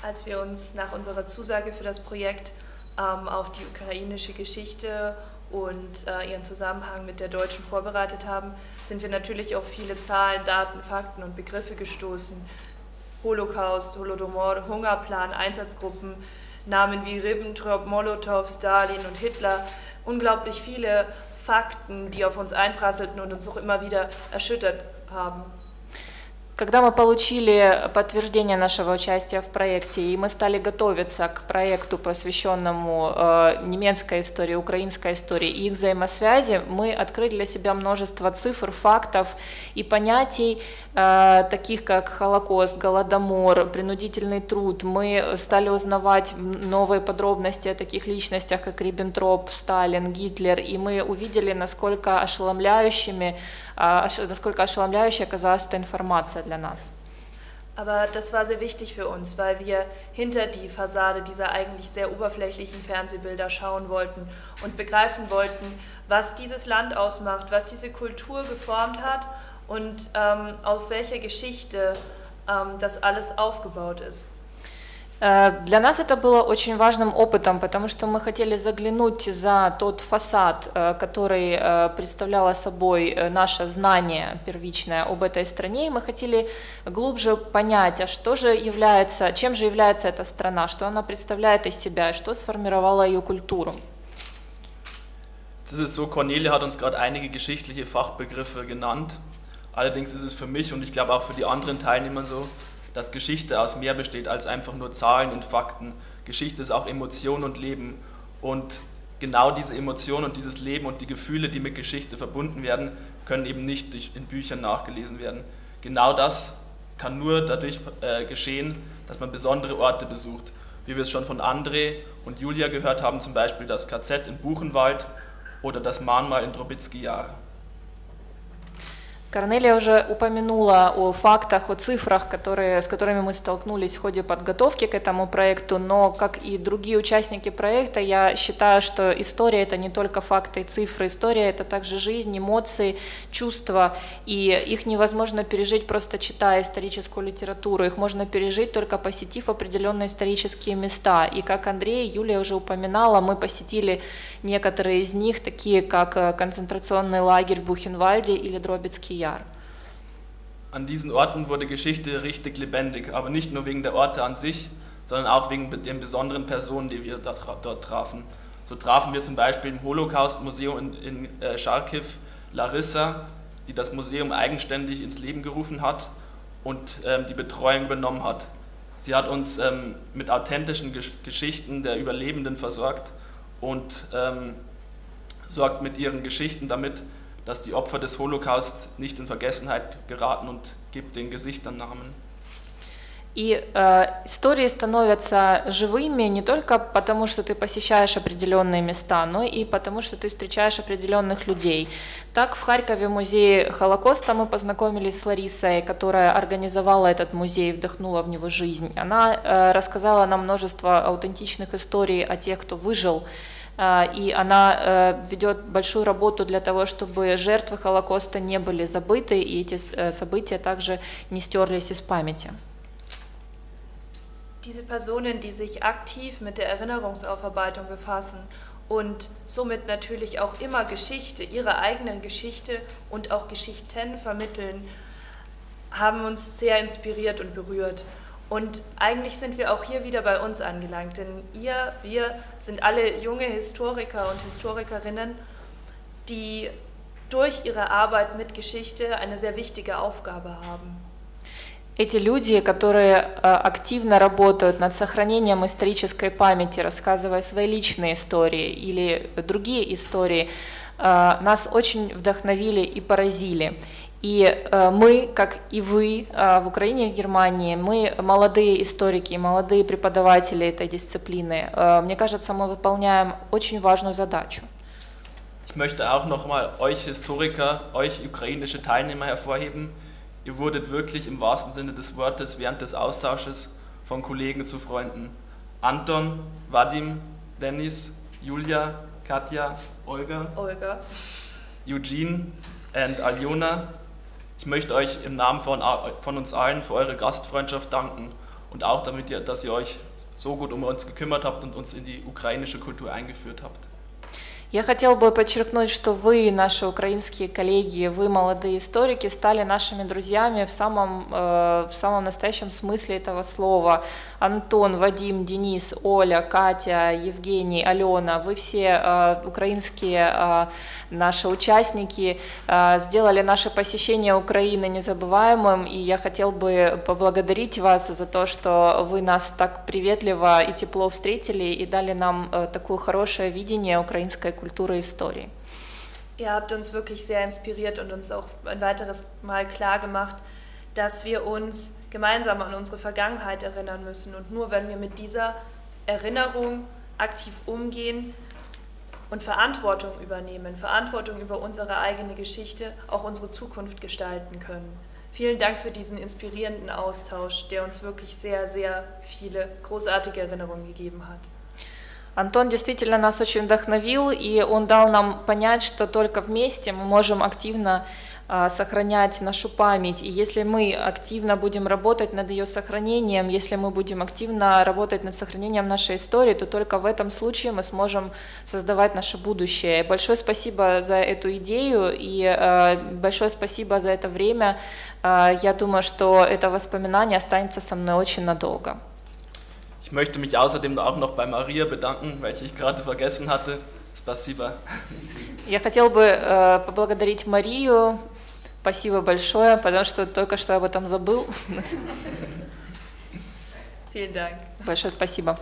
Als wir uns nach unserer Zusage für das Projekt ähm, auf die ukrainische Geschichte und äh, ihren Zusammenhang mit der deutschen vorbereitet haben, sind wir natürlich auf viele Zahlen, Daten, Fakten und Begriffe gestoßen. Holocaust, Holodomor, Hungerplan, Einsatzgruppen, Namen wie Ribbentrop, Molotow, Stalin und Hitler. Unglaublich viele Fakten, die auf uns einprasselten und uns auch immer wieder erschüttert haben. Когда мы получили подтверждение нашего участия в проекте, и мы стали готовиться к проекту, посвященному э, немецкой истории, украинской истории и их взаимосвязи, мы открыли для себя множество цифр, фактов и понятий, э, таких как Холокост, Голодомор, принудительный труд. Мы стали узнавать новые подробности о таких личностях, как Риббентроп, Сталин, Гитлер, и мы увидели, насколько ошеломляющими насколько ошеломляющей оказалась эта информация для нас. Aber das war sehr wichtig für uns, weil wir hinter die Fassade dieser eigentlich sehr oberflächlichen Fernsehbilder schauen wollten und begreifen wollten, was dieses Land ausmacht, was diese Kultur geformt hat und ähm, auf welcher Geschichte ähm, das alles aufgebaut ist. Э, для нас это было очень важным опытом, потому что мы хотели заглянуть за тот фасад, э, который э, представляло собой наше знание первичное об этой стране, и мы хотели глубже понять, а что же является, чем же является эта страна, что она представляет из себя, что сформировало ее культуру. Es ist so, hat uns gerade einige geschichtliche Fachbegriffe genannt. Allerdings ist es für mich und ich glaube auch für die anderen Teilnehmer so, dass Geschichte aus mehr besteht als einfach nur Zahlen und Fakten. Geschichte ist auch Emotion und Leben. Und genau diese Emotion und dieses Leben und die Gefühle, die mit Geschichte verbunden werden, können eben nicht in Büchern nachgelesen werden. Genau das kann nur dadurch äh, geschehen, dass man besondere Orte besucht. Wie wir es schon von André und Julia gehört haben, zum Beispiel das KZ in Buchenwald oder das Mahnmal in Drobitzky-Jahr. Корнелия уже упомянула о фактах, о цифрах, которые, с которыми мы столкнулись в ходе подготовки к этому проекту, но, как и другие участники проекта, я считаю, что история – это не только факты и цифры, история – это также жизнь, эмоции, чувства, и их невозможно пережить просто читая историческую литературу, их можно пережить только посетив определенные исторические места, и как Андрей и Юлия уже упоминала, мы посетили некоторые из них, такие как э, концентрационный лагерь в Бухенвальде или Дробицкий Jahr. An diesen Orten wurde Geschichte richtig lebendig, aber nicht nur wegen der Orte an sich, sondern auch wegen den besonderen Personen, die wir dort trafen. So trafen wir zum Beispiel im Holocaust-Museum in, in äh, Charkiw Larissa, die das Museum eigenständig ins Leben gerufen hat und ähm, die Betreuung übernommen hat. Sie hat uns ähm, mit authentischen Gesch Geschichten der Überlebenden versorgt und ähm, sorgt mit ihren Geschichten damit, dass die Opfer des Holocaust nicht in Vergessenheit geraten und gibt den Gesichtern Namen. И э, истории становятся живыми не только потому, что ты посещаешь определенные места, но и потому, что ты встречаешь определенных людей. Так в Харькове в музее Холокоста мы познакомились с Ларисой, которая организовала этот музей, вдохнула в него жизнь. Она э, рассказала нам множество аутентичных историй о тех, кто выжил и она ведет большую работу для того, чтобы жертвы Холокоста не были забыты, и эти события также не стерлись из памяти. Diese Personen, die sich aktiv mit der Erinnerungsaufarbeitung befassen und somit natürlich auch immer Geschichte, ihre eigene Geschichte und auch Geschichten vermitteln, haben uns sehr inspiriert und berührt. Und eigentlich sind wir auch hier wieder bei uns angelangt, denn ihr, wir sind alle junge Historiker und Historikerinnen, die durch ihre Arbeit mit Geschichte eine sehr wichtige Aufgabe haben. Эти люди, которые активно работают над сохранением исторической памяти, рассказывая свои личные истории или другие истории, нас очень вдохновили и поразили. И э, мы, как и вы э, в Украине и в Германии, мы молодые историки, молодые преподаватели этой дисциплины. Э, мне кажется, мы выполняем очень важную задачу. Ich möchte auch nochmal euch Historiker, euch ukrainische Teilnehmer hervorheben. Ihr wurdet wirklich im wahrsten Sinne des Wortes während des Austausches von Kollegen zu Freunden. Anton, Vadim, Dennis, Julia, Katja, Olga, Olga. Eugene und Aljona ich möchte euch im Namen von, von uns allen für eure Gastfreundschaft danken und auch damit, ihr, dass ihr euch so gut um uns gekümmert habt und uns in die ukrainische Kultur eingeführt habt. Я хотел бы подчеркнуть, что вы, наши украинские коллеги, вы, молодые историки, стали нашими друзьями в самом, э, в самом настоящем смысле этого слова. Антон, Вадим, Денис, Оля, Катя, Евгений, Алена, вы все э, украинские э, наши участники, сделали наше посещение Украины незабываемым, и я хотел бы поблагодарить вас за то, что вы нас так приветливо и тепло встретили и дали нам такое хорошее видение украинской Kultur und Historie. Ihr habt uns wirklich sehr inspiriert und uns auch ein weiteres Mal klar gemacht, dass wir uns gemeinsam an unsere Vergangenheit erinnern müssen. Und nur wenn wir mit dieser Erinnerung aktiv umgehen und Verantwortung übernehmen, Verantwortung über unsere eigene Geschichte, auch unsere Zukunft gestalten können. Vielen Dank für diesen inspirierenden Austausch, der uns wirklich sehr, sehr viele großartige Erinnerungen gegeben hat. Антон действительно нас очень вдохновил, и он дал нам понять, что только вместе мы можем активно а, сохранять нашу память. И если мы активно будем работать над ее сохранением, если мы будем активно работать над сохранением нашей истории, то только в этом случае мы сможем создавать наше будущее. Большое спасибо за эту идею и а, большое спасибо за это время. А, я думаю, что это воспоминание останется со мной очень надолго. Ich möchte mich außerdem auch noch bei Maria bedanken, weil ich gerade vergessen hatte. Спасибо. Я хотел бы äh, поблагодарить Марию. Спасибо большое, потому что только что об этом забыл. Vielen Dank. Большое спасибо.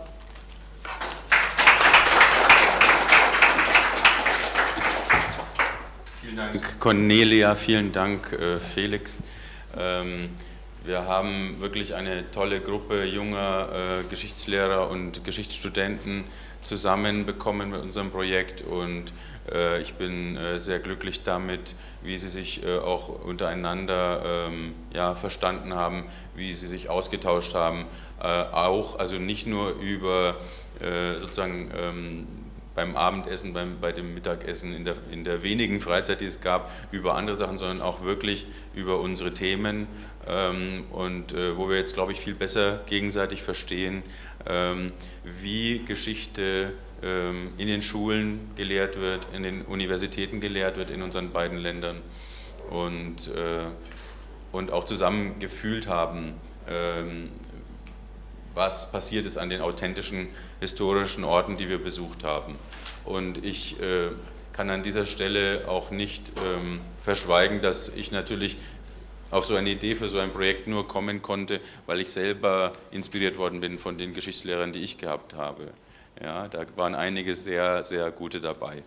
Vielen Dank, Cornelia. Vielen Dank, äh, Felix. Ähm, wir haben wirklich eine tolle Gruppe junger äh, Geschichtslehrer und Geschichtsstudenten zusammenbekommen mit unserem Projekt und äh, ich bin äh, sehr glücklich damit, wie sie sich äh, auch untereinander ähm, ja, verstanden haben, wie sie sich ausgetauscht haben, äh, auch also nicht nur über äh, sozusagen ähm, beim Abendessen, beim, bei dem Mittagessen, in der, in der wenigen Freizeit, die es gab, über andere Sachen, sondern auch wirklich über unsere Themen ähm, und äh, wo wir jetzt, glaube ich, viel besser gegenseitig verstehen, ähm, wie Geschichte ähm, in den Schulen gelehrt wird, in den Universitäten gelehrt wird in unseren beiden Ländern und, äh, und auch zusammen gefühlt haben, ähm, was passiert ist an den authentischen historischen Orten, die wir besucht haben. Und ich äh, kann an dieser Stelle auch nicht ähm, verschweigen, dass ich natürlich auf so eine Idee für so ein Projekt nur kommen konnte, weil ich selber inspiriert worden bin von den Geschichtslehrern, die ich gehabt habe. Ja, da waren einige sehr, sehr gute dabei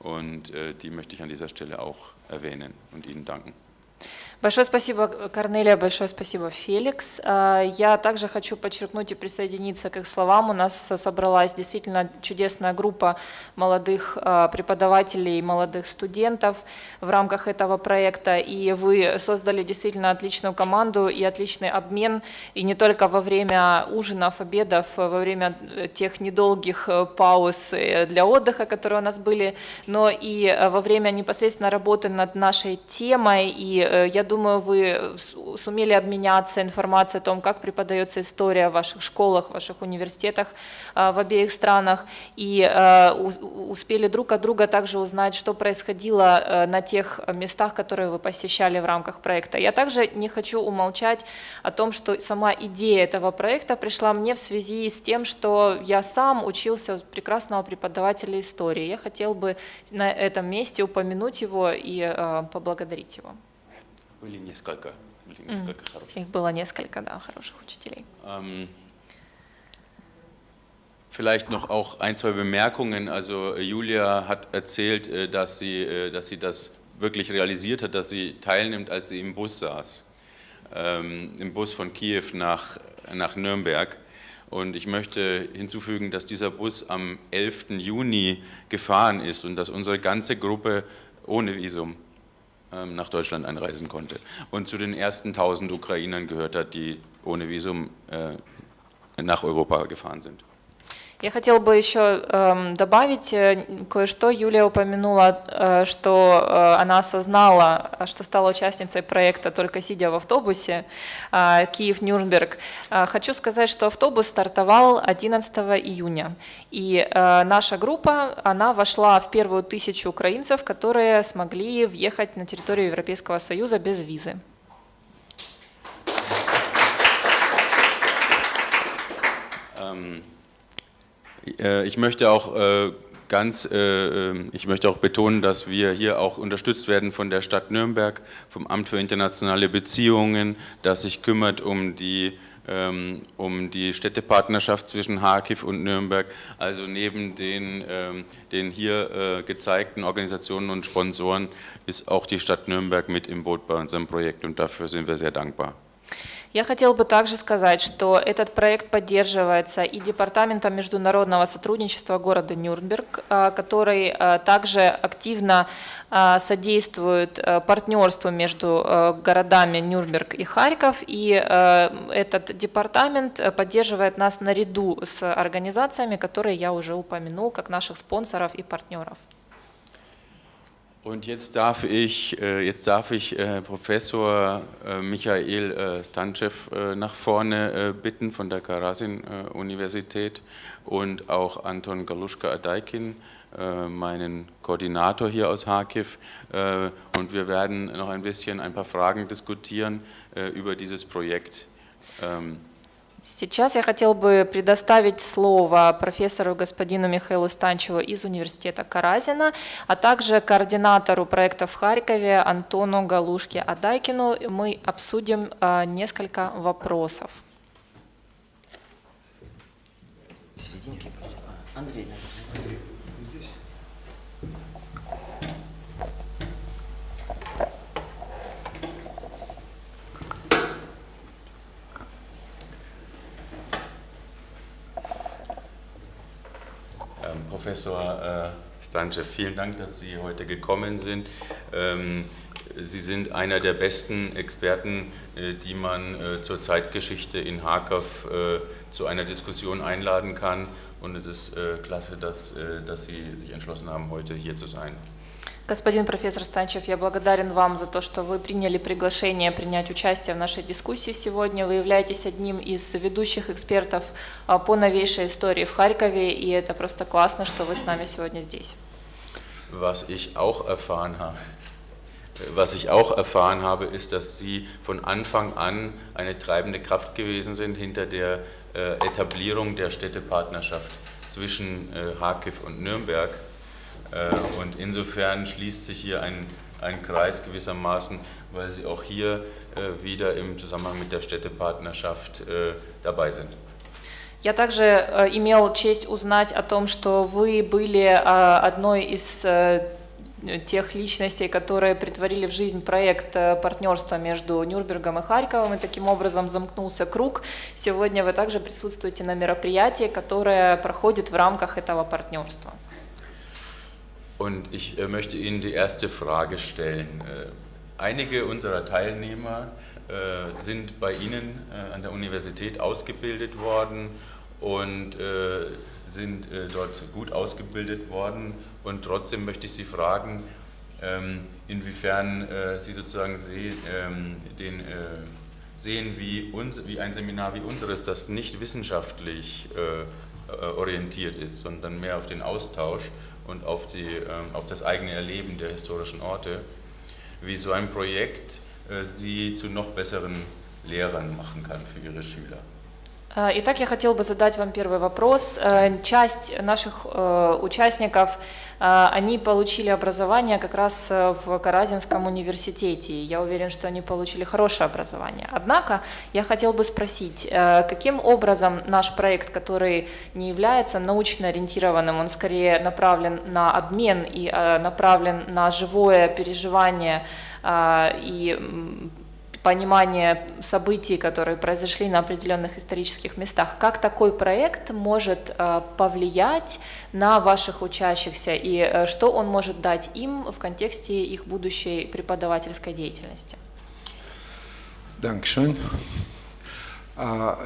und äh, die möchte ich an dieser Stelle auch erwähnen und Ihnen danken. Большое спасибо, Корнелия, большое спасибо, Феликс. А, я также хочу подчеркнуть и присоединиться к их словам. У нас собралась действительно чудесная группа молодых а, преподавателей, молодых студентов в рамках этого проекта, и вы создали действительно отличную команду и отличный обмен, и не только во время ужинов, обедов, во время тех недолгих э, пауз э, для отдыха, которые у нас были, но и э, во время непосредственно работы над нашей темой, и я думаю, вы сумели обменяться информацией о том, как преподается история в ваших школах, в ваших университетах а, в обеих странах, и а, успели друг от друга также узнать, что происходило а, на тех местах, которые вы посещали в рамках проекта. Я также не хочу умолчать о том, что сама идея этого проекта пришла мне в связи с тем, что я сам учился у прекрасного преподавателя истории. Я хотел бы на этом месте упомянуть его и поблагодарить его. Были несколько, были несколько mm. хороших. Их было несколько, да, хороших учителей. Ähm, vielleicht noch auch ein, zwei Bemerkungen. Also Julia hat erzählt, äh, dass sie, äh, dass sie das wirklich realisiert hat, dass sie teilnimmt, als sie im Bus saß. Ähm, Im Bus von Kiew nach, nach Nürnberg. Und ich möchte hinzufügen, dass dieser Bus am 11. Juni gefahren ist und dass unsere ganze Gruppe ohne Visum ähm, nach Deutschland einreisen konnte und zu den ersten 1000 Ukrainern gehört hat, die ohne Visum äh, nach Europa gefahren sind. Я хотела бы еще э, добавить кое-что. Юлия упомянула, э, что э, она осознала, что стала участницей проекта только сидя в автобусе э, Киев-Нюрнберг. Э, хочу сказать, что автобус стартовал 11 июня. И э, наша группа, она вошла в первую тысячу украинцев, которые смогли въехать на территорию Европейского Союза без визы. Äh, ich möchte auch äh, ganz, äh, ich möchte auch betonen, dass wir hier auch unterstützt werden von der Stadt Nürnberg, vom Amt für internationale Beziehungen, das sich kümmert um die ähm, um die Städtepartnerschaft zwischen Harkiv und Nürnberg. Also neben den, ähm, den hier gezeigten Organisationen und Sponsoren ist auch die Stadt Nürnberg mit im Boot bei unserem Projekt und dafür sind wir sehr dankbar. Я хотела бы также сказать, что этот проект поддерживается и Департаментом международного сотрудничества города Нюрнберг, а, который а, также активно а, содействует партнерству между городами Нюрнберг и Харьков, и этот департамент поддерживает нас наряду с организациями, которые я уже упомянул, как наших спонсоров и партнеров. Und jetzt darf ich, äh, jetzt darf ich äh, Professor äh, Michael Stanchew nach vorne bitten von der Karasin-Universität und auch Anton Galuschka-Adaikin, meinen Koordinator hier aus Harkiv. Und wir werden noch ein bisschen ein paar Fragen diskutieren über dieses Projekt. Сейчас я хотел бы предоставить слово профессору господину Михаилу Станчеву из университета Каразина, а также координатору проекта в Харькове Антону Галушке Адайкину. Мы обсудим а, несколько вопросов. Андрей, Professor äh, Stanchev, vielen Dank, dass Sie heute gekommen sind. Ähm, Sie sind einer der besten Experten, äh, die man äh, zur Zeitgeschichte in Harkov zu einer Diskussion einladen kann. Und es ist klasse, dass, dass Sie sich entschlossen haben, heute hier zu sein. Господин профессор Станчев, я благодарен вам за то, что вы приняли приглашение принять участие в нашей дискуссии сегодня. Вы являетесь одним из ведущих экспертов а, по новейшей истории в Харькове, и это просто классно, что вы с нами сегодня здесь. Was ich auch erfahren habe, was ich auch erfahren habe, ist, dass Sie von Anfang an eine treibende Kraft gewesen sind hinter der äh, Etablierung der Städtepartnerschaft zwischen äh, Harkiv und Nürnberg. Äh, und insofern schließt sich hier ein, ein Kreis gewissermaßen, weil Sie auch hier äh, wieder im Zusammenhang mit der Städtepartnerschaft äh, dabei sind. Я также имел честь узнать о том, что вы были одной из тех личностей, которые притворили в жизнь проект партнерства между Нюрнбергом и Харьковом, и таким образом замкнулся круг. Сегодня вы также присутствуете на мероприятии, которое проходит в рамках этого партнерства. Und ich äh, möchte Ihnen die erste Frage stellen. Äh, einige unserer Teilnehmer äh, sind bei Ihnen an der Universität ausgebildet worden und sind dort gut ausgebildet worden. Und trotzdem möchte ich Sie fragen, ähm, inwiefern Sie sozusagen ähm, den, sehen, wie, uns, wie ein Seminar wie unseres, das nicht wissenschaftlich orientiert ist, sondern mehr auf den Austausch und auf, die, ähm, auf das eigene Erleben der historischen Orte, wie so ein Projekt äh, sie zu noch besseren Lehrern machen kann für ihre Schüler. Итак, я хотел бы задать вам первый вопрос. Часть наших участников, они получили образование как раз в Каразинском университете. Я уверен, что они получили хорошее образование. Однако я хотел бы спросить, каким образом наш проект, который не является научно ориентированным, он скорее направлен на обмен и направлен на живое переживание и понимание событий, которые произошли на определенных исторических местах. Как такой проект может э, повлиять на ваших учащихся и э, что он может дать им в контексте их будущей преподавательской деятельности? Dankeschön.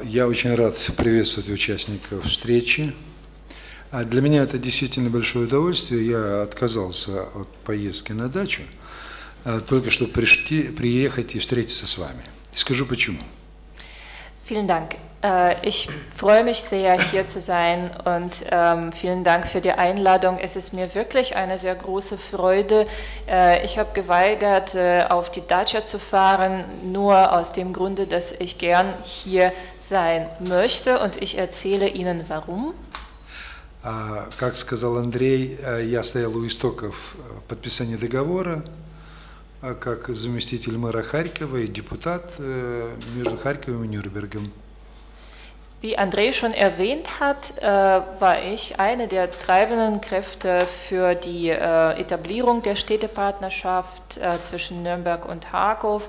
Я очень рад приветствовать участников встречи. А для меня это действительно большое удовольствие. Я отказался от поездки на дачу, а, только чтобы пришти, приехать и встретиться с вами. И скажу почему. Vielen Dank. Äh, Ich freue mich sehr, hier zu sein und ähm, vielen Dank für die Einladung. Es ist mir wirklich eine sehr große Freude. Äh, Ich habe geweigert, äh, auf die Dacia zu fahren, nur aus dem Grunde, dass ich gern hier sein möchte und ich erzähle Ihnen warum. А, Как сказал Андрей, э, я стоял у истоков э, подписания договора, а, как заместитель мэра Харькова и депутат э, между Харьковом и Нюрнбергом. Wie André schon erwähnt hat, äh, war ich eine der treibenden Kräfte für die äh, Etablierung der Städtepartnerschaft äh, zwischen Nürnberg und Harkow.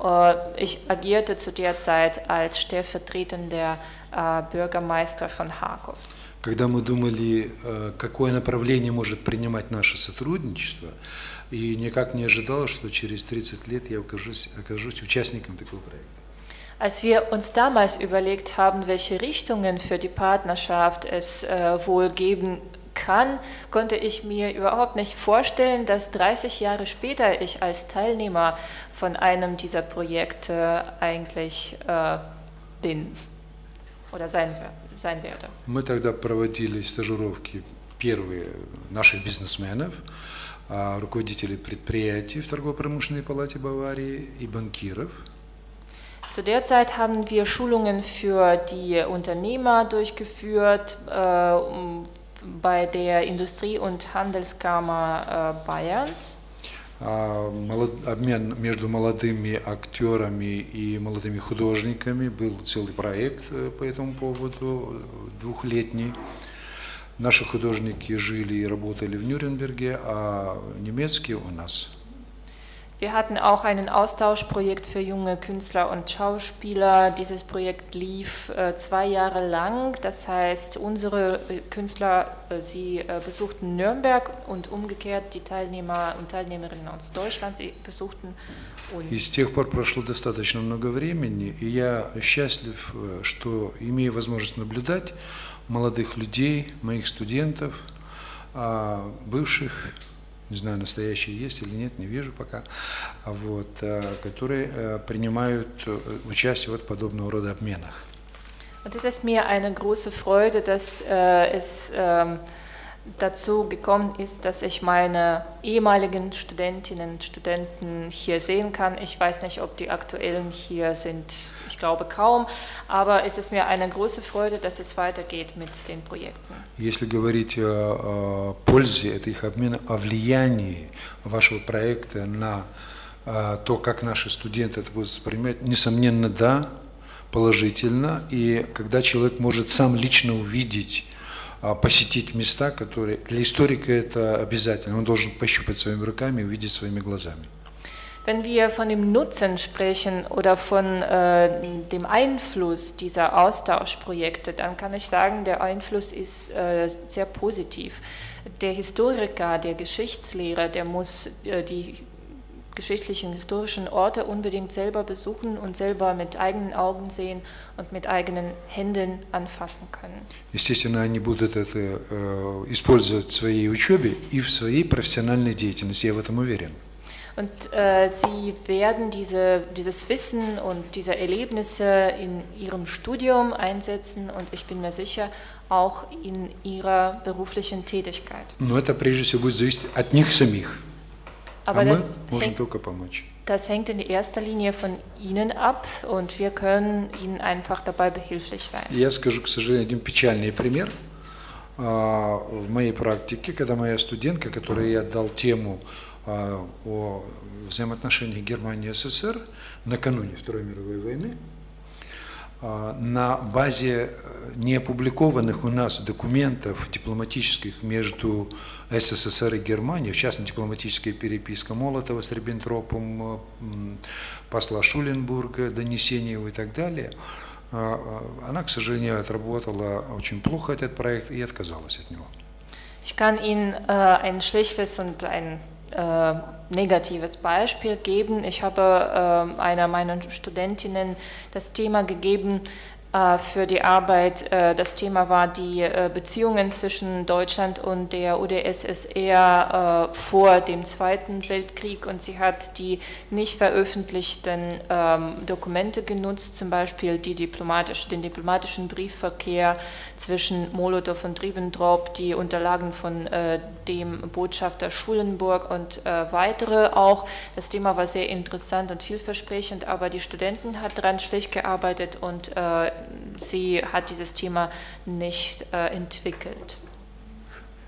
Äh, Ich agierte zu der Zeit als stellvertretender äh, Bürgermeister von Harkow. Когда мы думали, э, какое направление может принимать наше сотрудничество, и никак не ожидал, что через 30 лет я окажусь, окажусь участником такого проекта. Als wir uns damals überlegt haben, welche Richtungen für die Partnerschaft es äh, wohl geben kann, konnte ich mir überhaupt nicht vorstellen, dass 30 Jahre später ich als Teilnehmer von einem dieser Projekte eigentlich äh, bin oder sein, wer- sein werde. Мы тогда проводили стажировки первые наших бизнесменов, а, Руководителей предприятий в торгово-промышленной палате Баварии и банкиров. Zu der Zeit haben wir Schulungen für die Unternehmer durchgeführt äh, um- bei der Industrie- und Handelskammer äh, Bayerns. А, Обмен между молодыми актерами и молодыми художниками был целый проект э, по этому поводу, двухлетний. Наши художники жили и работали в Нюрнберге, а немецкие у нас. Wir hatten auch ein Austauschprojekt für junge Künstler und Schauspieler. Dieses Projekt lief äh, zwei Jahre lang. Das heißt, unsere äh, Künstler, äh, sie äh, besuchten Nürnberg und umgekehrt die Teilnehmer und Teilnehmerinnen aus Deutschland, sie besuchten И uns. с тех пор прошло достаточно много времени, и я счастлив, э, что имею возможность наблюдать молодых людей, моих студентов, а, бывших, не знаю, настоящие есть или нет, не вижу пока, а вот, э, которые э, принимают э, участие в вот подобного рода обменах. Und es ist mir eine große Freude, dass es dazu gekommen ist, dass ich meine ehemaligen Studentinnen und Studenten hier sehen kann. Ich weiß nicht, ob die aktuellen hier sind. Ich glaube kaum. Aber es ist mir eine große Freude, dass es weitergeht mit den Projekten. Если говорить о, о пользе этих обменов, о влиянии вашего проекта на а, то, как наши студенты это будут воспринимать, несомненно, да, положительно. И когда человек может сам лично увидеть, а, посетить места, которые для историка это обязательно, он должен пощупать своими руками и увидеть своими глазами. Wenn wir von dem Nutzen sprechen oder von äh, dem Einfluss dieser Austauschprojekte, dann kann ich sagen, der Einfluss ist äh, sehr positiv. Der Historiker, der Geschichtslehrer, der muss äh, die geschichtlichen, historischen Orte unbedingt selber besuchen und selber mit eigenen Augen sehen und mit eigenen Händen anfassen können. Естественно, они будут это э, использовать в своей учебе и в своей профессиональной деятельности, я в этом уверен. Und äh, sie werden diese, dieses Wissen und diese Erlebnisse in ihrem Studium einsetzen und ich bin mir sicher, auch in ihrer beruflichen Tätigkeit. Но это прежде всего будет зависеть от них самих. Aber а мы das, hängt, das hängt in erster Linie von Ihnen ab und wir können Ihnen einfach dabei behilflich sein. Я скажу, к сожалению, один печальный пример. А, В моей практике, когда моя студентка, которой я дал тему а, о взаимоотношениях Германии и СССР накануне Второй мировой войны, а, на базе неопубликованных у нас документов дипломатических между СССР и Германией, в частности дипломатическая переписка Молотова с Риббентропом, э, посла Шуленбурга, донесения его и так далее, а, а, она, к сожалению, отработала очень плохо этот проект и отказалась от него. Ich kann Ihnen äh, ein schlechtes und ein äh, negatives Beispiel geben. Ich habe äh, einer meiner Studentinnen das Thema gegeben, für die Arbeit. Äh, das Thema war die äh, Beziehungen zwischen Deutschland und der UdSSR vor dem Zweiten Weltkrieg und sie hat die nicht veröffentlichten ähm, Dokumente genutzt, zum Beispiel diplomatisch, den diplomatischen Briefverkehr zwischen Molotow und Ribbentrop, die Unterlagen von dem Botschafter Schulenburg und weitere auch. Das Thema war sehr interessant und vielversprechend, aber die Studenten hat daran schlecht gearbeitet und sie hat dieses Thema nicht äh, entwickelt.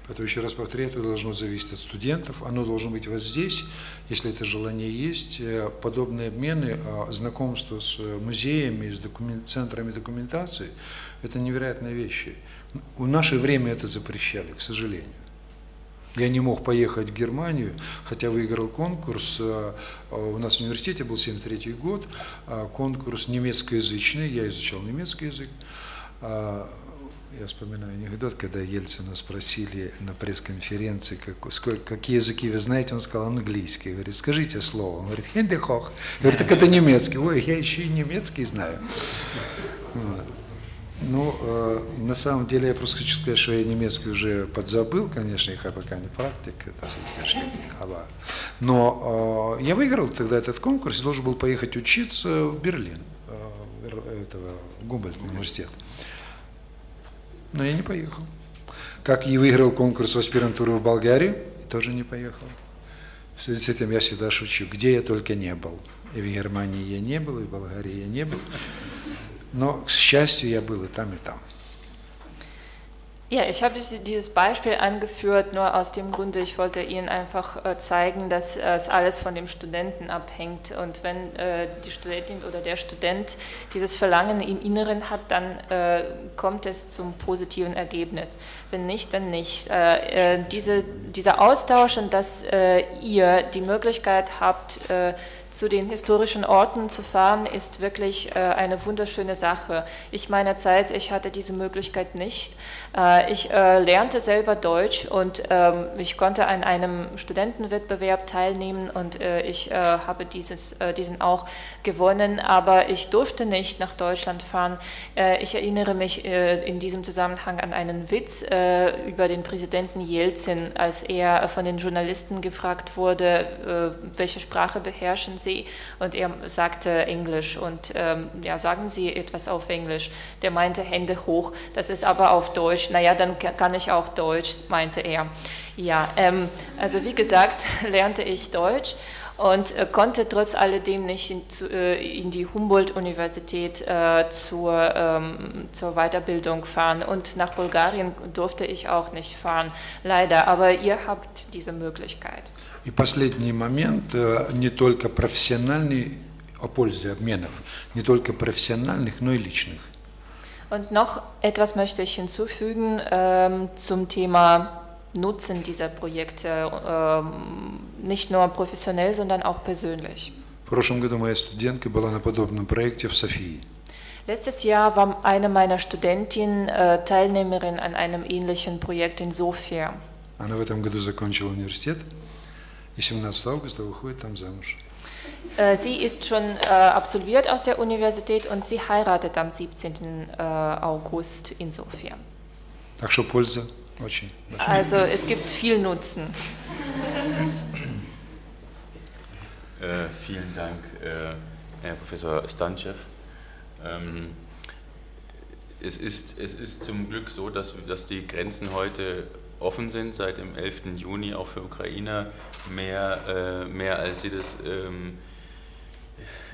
Поэтому еще раз повторяю, это должно зависеть от студентов, оно должно быть вот здесь, если это желание есть. Э, подобные обмены, а, знакомство с э, музеями, с документ, центрами документации – это невероятные вещи. В наше время это запрещали, к сожалению. Я не мог поехать в Германию, хотя выиграл конкурс. Э, у нас в университете был 73 год, э, конкурс немецкоязычный, я изучал немецкий язык. Э, я вспоминаю анекдот, когда Ельцина спросили на пресс-конференции, как, сколько, какие языки вы знаете, он сказал английский. Говорит, скажите слово. Он говорит, хендехох. Говорит, так это немецкий. Ой, я еще и немецкий знаю. Вот. Ну, э, на самом деле я просто хочу сказать, что я немецкий уже подзабыл, конечно, я пока не практик, это Но э, я выиграл тогда этот конкурс и должен был поехать учиться в Берлин, э, этого Гумбольд университет. Но я не поехал. Как и выиграл конкурс в аспирантуру в Болгарию, тоже не поехал. В связи с этим я всегда шучу, где я только не был. И в Германии я не был, и в Болгарии я не был. Но, к счастью, я был и там, и там. Ja, ich habe dieses Beispiel angeführt, nur aus dem Grunde, ich wollte Ihnen einfach äh, zeigen, dass es alles von dem Studenten abhängt. Und wenn äh, die Studentin oder der Student dieses Verlangen im Inneren hat, dann äh, kommt es zum positiven Ergebnis. Wenn nicht, dann nicht. Diese, dieser Austausch und dass ihr die Möglichkeit habt, zu den historischen Orten zu fahren, ist wirklich eine wunderschöne Sache. Ich meiner Zeit, ich hatte diese Möglichkeit nicht. Äh, ich äh, lernte selber Deutsch und ähm, ich konnte an einem Studentenwettbewerb teilnehmen und äh, ich habe dieses, diesen auch gewonnen, aber ich durfte nicht nach Deutschland fahren. Ich erinnere mich in diesem Zusammenhang an einen Witz über den Präsidenten Jelzin, als er von den Journalisten gefragt wurde, welche Sprache beherrschen Sie? Und er sagte Englisch und ähm, ja, sagen Sie etwas auf Englisch. Der meinte Hände hoch, das ist aber auf Deutsch. Naja, dann kann ich auch Deutsch, meinte er. Ja, ähm, also wie gesagt, [LAUGHS] lernte ich Deutsch und äh, konnte trotz alledem nicht in, äh, in die Humboldt-Universität äh, zur, ähm, zur Weiterbildung fahren. Und nach Bulgarien durfte ich auch nicht fahren, leider. Aber ihr habt diese Möglichkeit. И последний момент, э, не только профессиональный, о пользе обменов, не только профессиональных, но и личных. Und noch etwas möchte ich hinzufügen ähm, zum Thema Nutzen dieser Projekte, ähm, nicht nur professionell, sondern auch persönlich. Letztes Jahr war eine meiner Studentinnen äh, Teilnehmerin an einem ähnlichen Projekt in Sofia. Она в этом году закончила университет и 17 августа выходит там замуж. Äh, sie ist schon äh, absolviert aus der Universität und sie heiratet am 17. Äh, August in Sofia. Also es gibt viel Nutzen. Äh, vielen Dank, äh, Herr Professor Stanchev. Ähm, es, ist, es ist zum Glück so, dass, dass die Grenzen heute offen sind, seit dem 11. Juni auch für Ukrainer, mehr, äh, mehr als sie das ähm,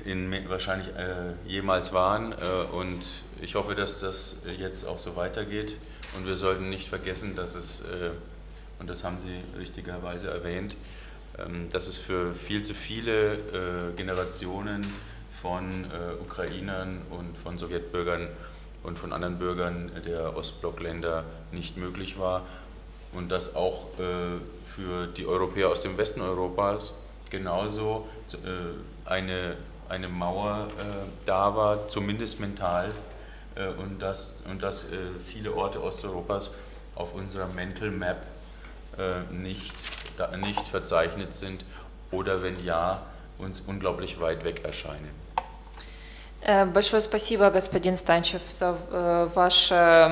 in, wahrscheinlich äh, jemals waren. Äh, und ich hoffe, dass das jetzt auch so weitergeht. Und wir sollten nicht vergessen, dass es, äh, und das haben Sie richtigerweise erwähnt, ähm, dass es für viel zu viele äh, Generationen von Ukrainern und von Sowjetbürgern und von anderen Bürgern der Ostblockländer nicht möglich war und dass auch äh, für die Europäer aus dem Westen Europas genauso eine eine Mauer äh, da war, zumindest mental, äh, und dass, und dass äh, viele Orte Osteuropas auf unserer Mental Map äh, nicht, da, nicht verzeichnet sind oder wenn ja, uns unglaublich weit weg erscheinen. Э, Большое спасибо, господин Станчев, за э, ваше,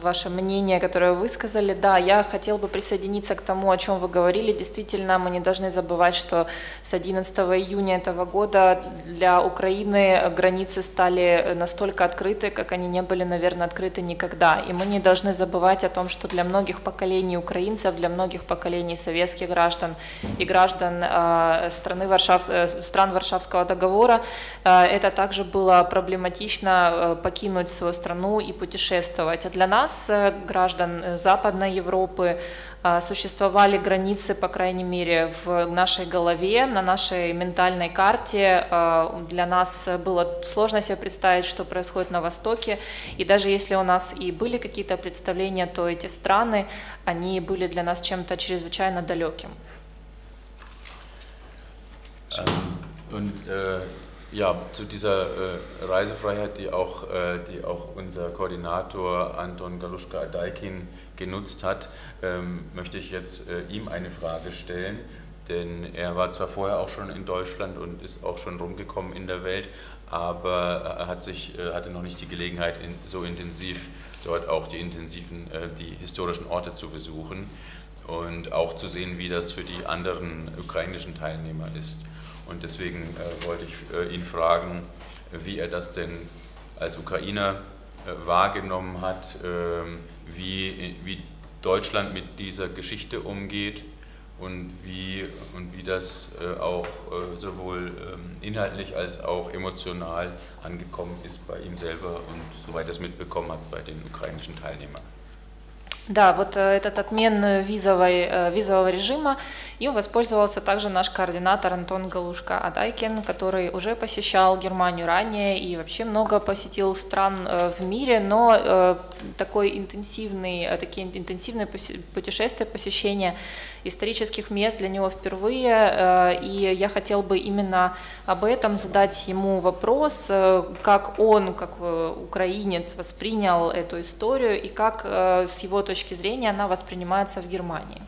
ваше мнение, которое вы высказали. Да, я хотел бы присоединиться к тому, о чем вы говорили. Действительно, мы не должны забывать, что с 11 июня этого года для Украины границы стали настолько открыты, как они не были, наверное, открыты никогда. И мы не должны забывать о том, что для многих поколений украинцев, для многих поколений советских граждан и граждан э, страны Варшав, э, стран Варшавского договора э, это также было проблематично э, покинуть свою страну и путешествовать. А для нас, э, граждан э, Западной Европы, существовали границы, по крайней мере, в нашей голове, на нашей ментальной карте. Для нас было сложно себе представить, что происходит на Востоке. И даже если у нас и были какие-то представления, то эти страны, они были для нас чем-то чрезвычайно далеким. Und äh, ja, zu dieser äh, Reisefreiheit, die auch, äh, die auch unser Koordinator Anton Galuschka-Adaikin genutzt hat, ähm, möchte ich jetzt äh, ihm eine Frage stellen. Denn er war zwar vorher auch schon in Deutschland und ist auch schon rumgekommen in der Welt, aber er hat sich, äh, hatte noch nicht die Gelegenheit, in, so intensiv dort auch die intensiven, äh, die historischen Orte zu besuchen und auch zu sehen, wie das für die anderen ukrainischen Teilnehmer ist. Und deswegen äh, wollte ich äh, ihn fragen, wie er das denn als Ukrainer äh, wahrgenommen hat, ähm, wie, wie Deutschland mit dieser Geschichte umgeht und wie, und wie das auch sowohl ähm, inhaltlich als auch emotional angekommen ist bei ihm selber und soweit er es mitbekommen hat bei den ukrainischen Teilnehmern. Да, вот э, этот отмен визовой, э, визового режима, им воспользовался также наш координатор Антон Галушка Адайкин, который уже посещал Германию ранее и вообще много посетил стран э, в мире, но э, такой интенсивный, э, такие интенсивные путешествия, посещения исторических мест для него впервые, э, и я хотел бы именно об этом задать ему вопрос, э, как он, как э, украинец, воспринял эту историю и как э, с его точки зрения она воспринимается в Германии.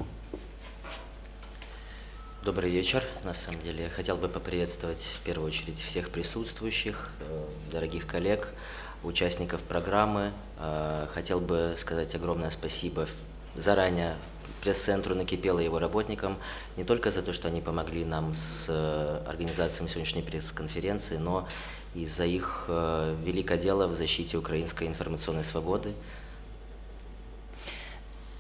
Добрый вечер. На самом деле, я хотел бы поприветствовать в первую очередь всех присутствующих, э, дорогих коллег, участников программы. Э, Хотел бы сказать огромное спасибо заранее пресс-центру «Накипело» его работникам не только за то, что они помогли нам с э, организацией сегодняшней пресс-конференции, но и за их великое дело в защите украинской информационной свободы,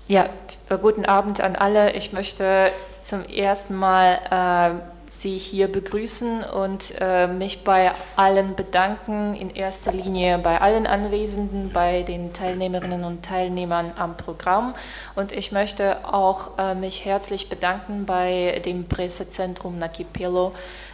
Ja, äh, guten Abend an alle. Ich möchte zum ersten Mal äh, Sie hier begrüßen und äh, mich bei allen bedanken, in erster Linie bei allen Anwesenden, bei den Teilnehmerinnen und Teilnehmern am Programm. Und ich möchte auch äh, mich herzlich bedanken bei dem Pressezentrum Nakipelo,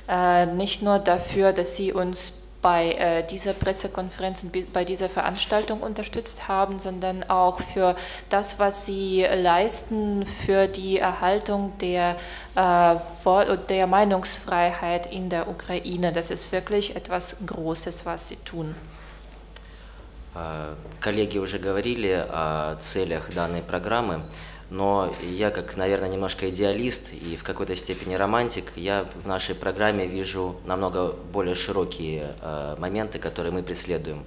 äh, nicht nur dafür, dass Sie uns bei äh, dieser Pressekonferenz und bi- bei dieser Veranstaltung unterstützt haben, sondern auch für das, was sie leisten für die Erhaltung der, äh, Wort- und der Meinungsfreiheit in der Ukraine. Das ist wirklich etwas Großes, was sie tun. А, Коллеги уже говорили о целях данной программы, но я, как, наверное, немножко идеалист и в какой-то степени романтик, я в нашей программе вижу намного более широкие э, моменты, которые мы преследуем.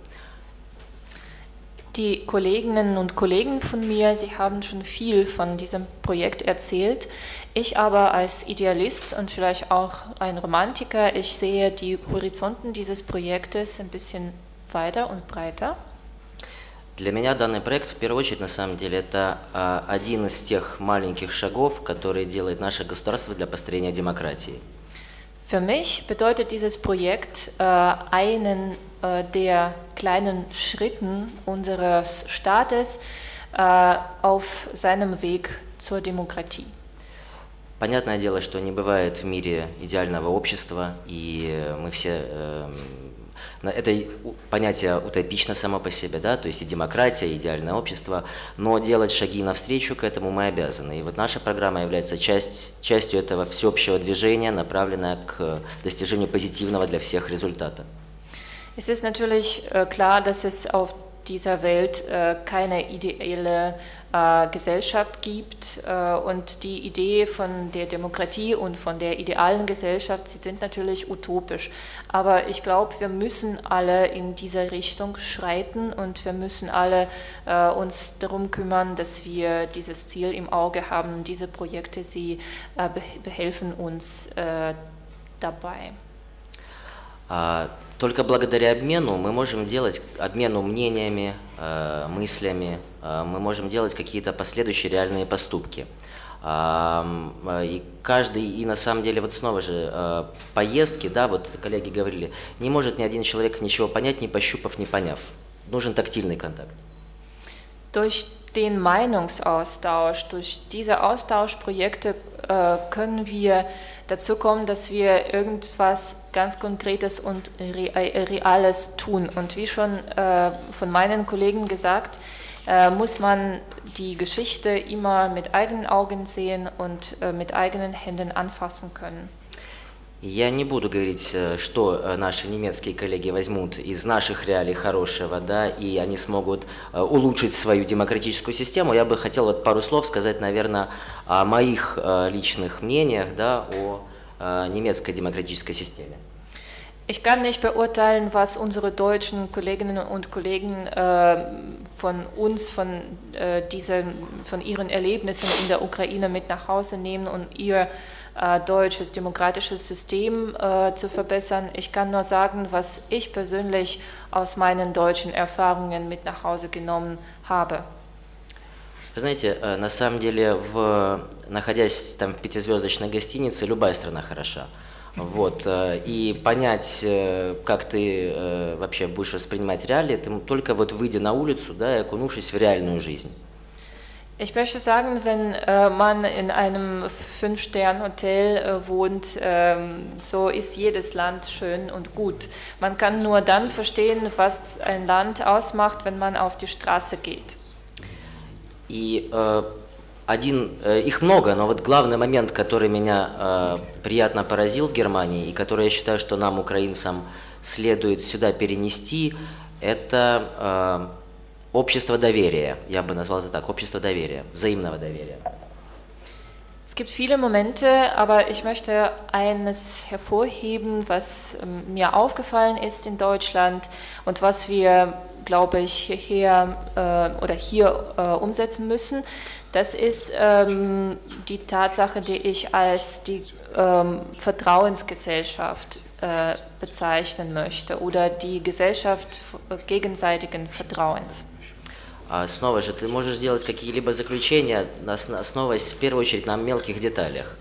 Die Kolleginnen und Kollegen von mir, sie haben schon viel von diesem Projekt erzählt. Ich aber als Idealist und vielleicht auch ein Romantiker, ich sehe die Horizonten dieses Projektes ein bisschen weiter und breiter. Для меня данный проект, в первую очередь, на самом деле, это а, один из тех маленьких шагов, которые делает наше государство для построения демократии. Für mich bedeutet dieses Projekt äh, einen äh, der kleinen Schritten unseres Staates äh, auf seinem Weg zur Demokratie. Понятное дело, что не бывает в мире идеального общества, и мы все... на- Это понятие утопично само по себе, да, то есть и демократия, и идеальное общество, но делать шаги навстречу к этому мы обязаны. И вот наша программа является часть, частью этого всеобщего движения, направленная к достижению позитивного для всех результата. Es ist natürlich äh, klar, dass es auf dieser Welt äh, keine ideelle Gesellschaft gibt. Äh, und die Idee von der Demokratie und von der idealen Gesellschaft, sie sind natürlich utopisch. Aber ich glaube, wir müssen alle in dieser Richtung schreiten und wir müssen alle äh, uns darum kümmern, dass wir dieses Ziel im Auge haben. Diese Projekte, sie äh, behelfen uns äh, dabei. Только благодаря обмену мы можем делать, обмену мнениями, мыслями, мы можем делать какие-то последующие реальные поступки. И каждый, и на самом деле, вот снова же, поездки, да, вот коллеги говорили, не может ни один человек ничего понять, не пощупав, не поняв. Нужен тактильный контакт. Durch den Meinungsaustausch, durch diese Austauschprojekte äh, können wir dazu kommen, dass wir irgendwas ganz Konkretes und Reales tun. Und wie schon äh, von meinen Kollegen gesagt, äh, muss man die Geschichte immer mit eigenen Augen sehen und äh, mit eigenen Händen anfassen können. Я не буду говорить, э, что э, наши немецкие коллеги возьмут из наших реалий хорошего, да, и они смогут э, улучшить свою демократическую систему. Я бы хотел вот пару слов сказать, наверное, о моих личных мнениях, да, о немецкой демократической системе. Ich kann nicht beurteilen, was unsere deutschen Kolleginnen und Kollegen äh, von uns, von, äh, diesen, von ihren Erlebnissen in der Ukraine mit nach Hause nehmen und ihr äh, deutsches demokratisches System äh, zu verbessern. Ich kann nur sagen, was ich persönlich aus meinen deutschen Erfahrungen mit nach Hause genommen habe. Вы знаете, э, на самом деле, в, находясь там в пятизвездочной гостинице, любая страна хороша. Вот, э, и понять, э, как ты вообще будешь воспринимать реалии, ты только вот выйдя на улицу, да, и окунувшись в реальную жизнь. Ich möchte sagen, wenn äh, man in einem Fünf-Stern-Hotel äh, wohnt, äh, so ist jedes Land schön und gut. Man kann nur dann verstehen, was ein Land ausmacht, wenn man auf die Straße geht. И äh, один, э, их много, но вот главный момент, который меня э, приятно поразил в Германии и который я считаю, что нам, украинцам, следует сюда перенести, это э, общество доверия. Я бы назвал это так, общество доверия, взаимного доверия. Es gibt viele Momente, aber ich möchte eines hervorheben, was ähm, mir aufgefallen ist in Deutschland und was wir, glaube ich, hierher äh, oder hier äh, umsetzen müssen. Das ist ähm, die Tatsache, die ich als die ähm, Vertrauensgesellschaft äh, bezeichnen möchte oder die Gesellschaft gegenseitigen Vertrauens. Снова же, ты можешь делать какие-либо заключения, основываясь в первую очередь на мелких деталях.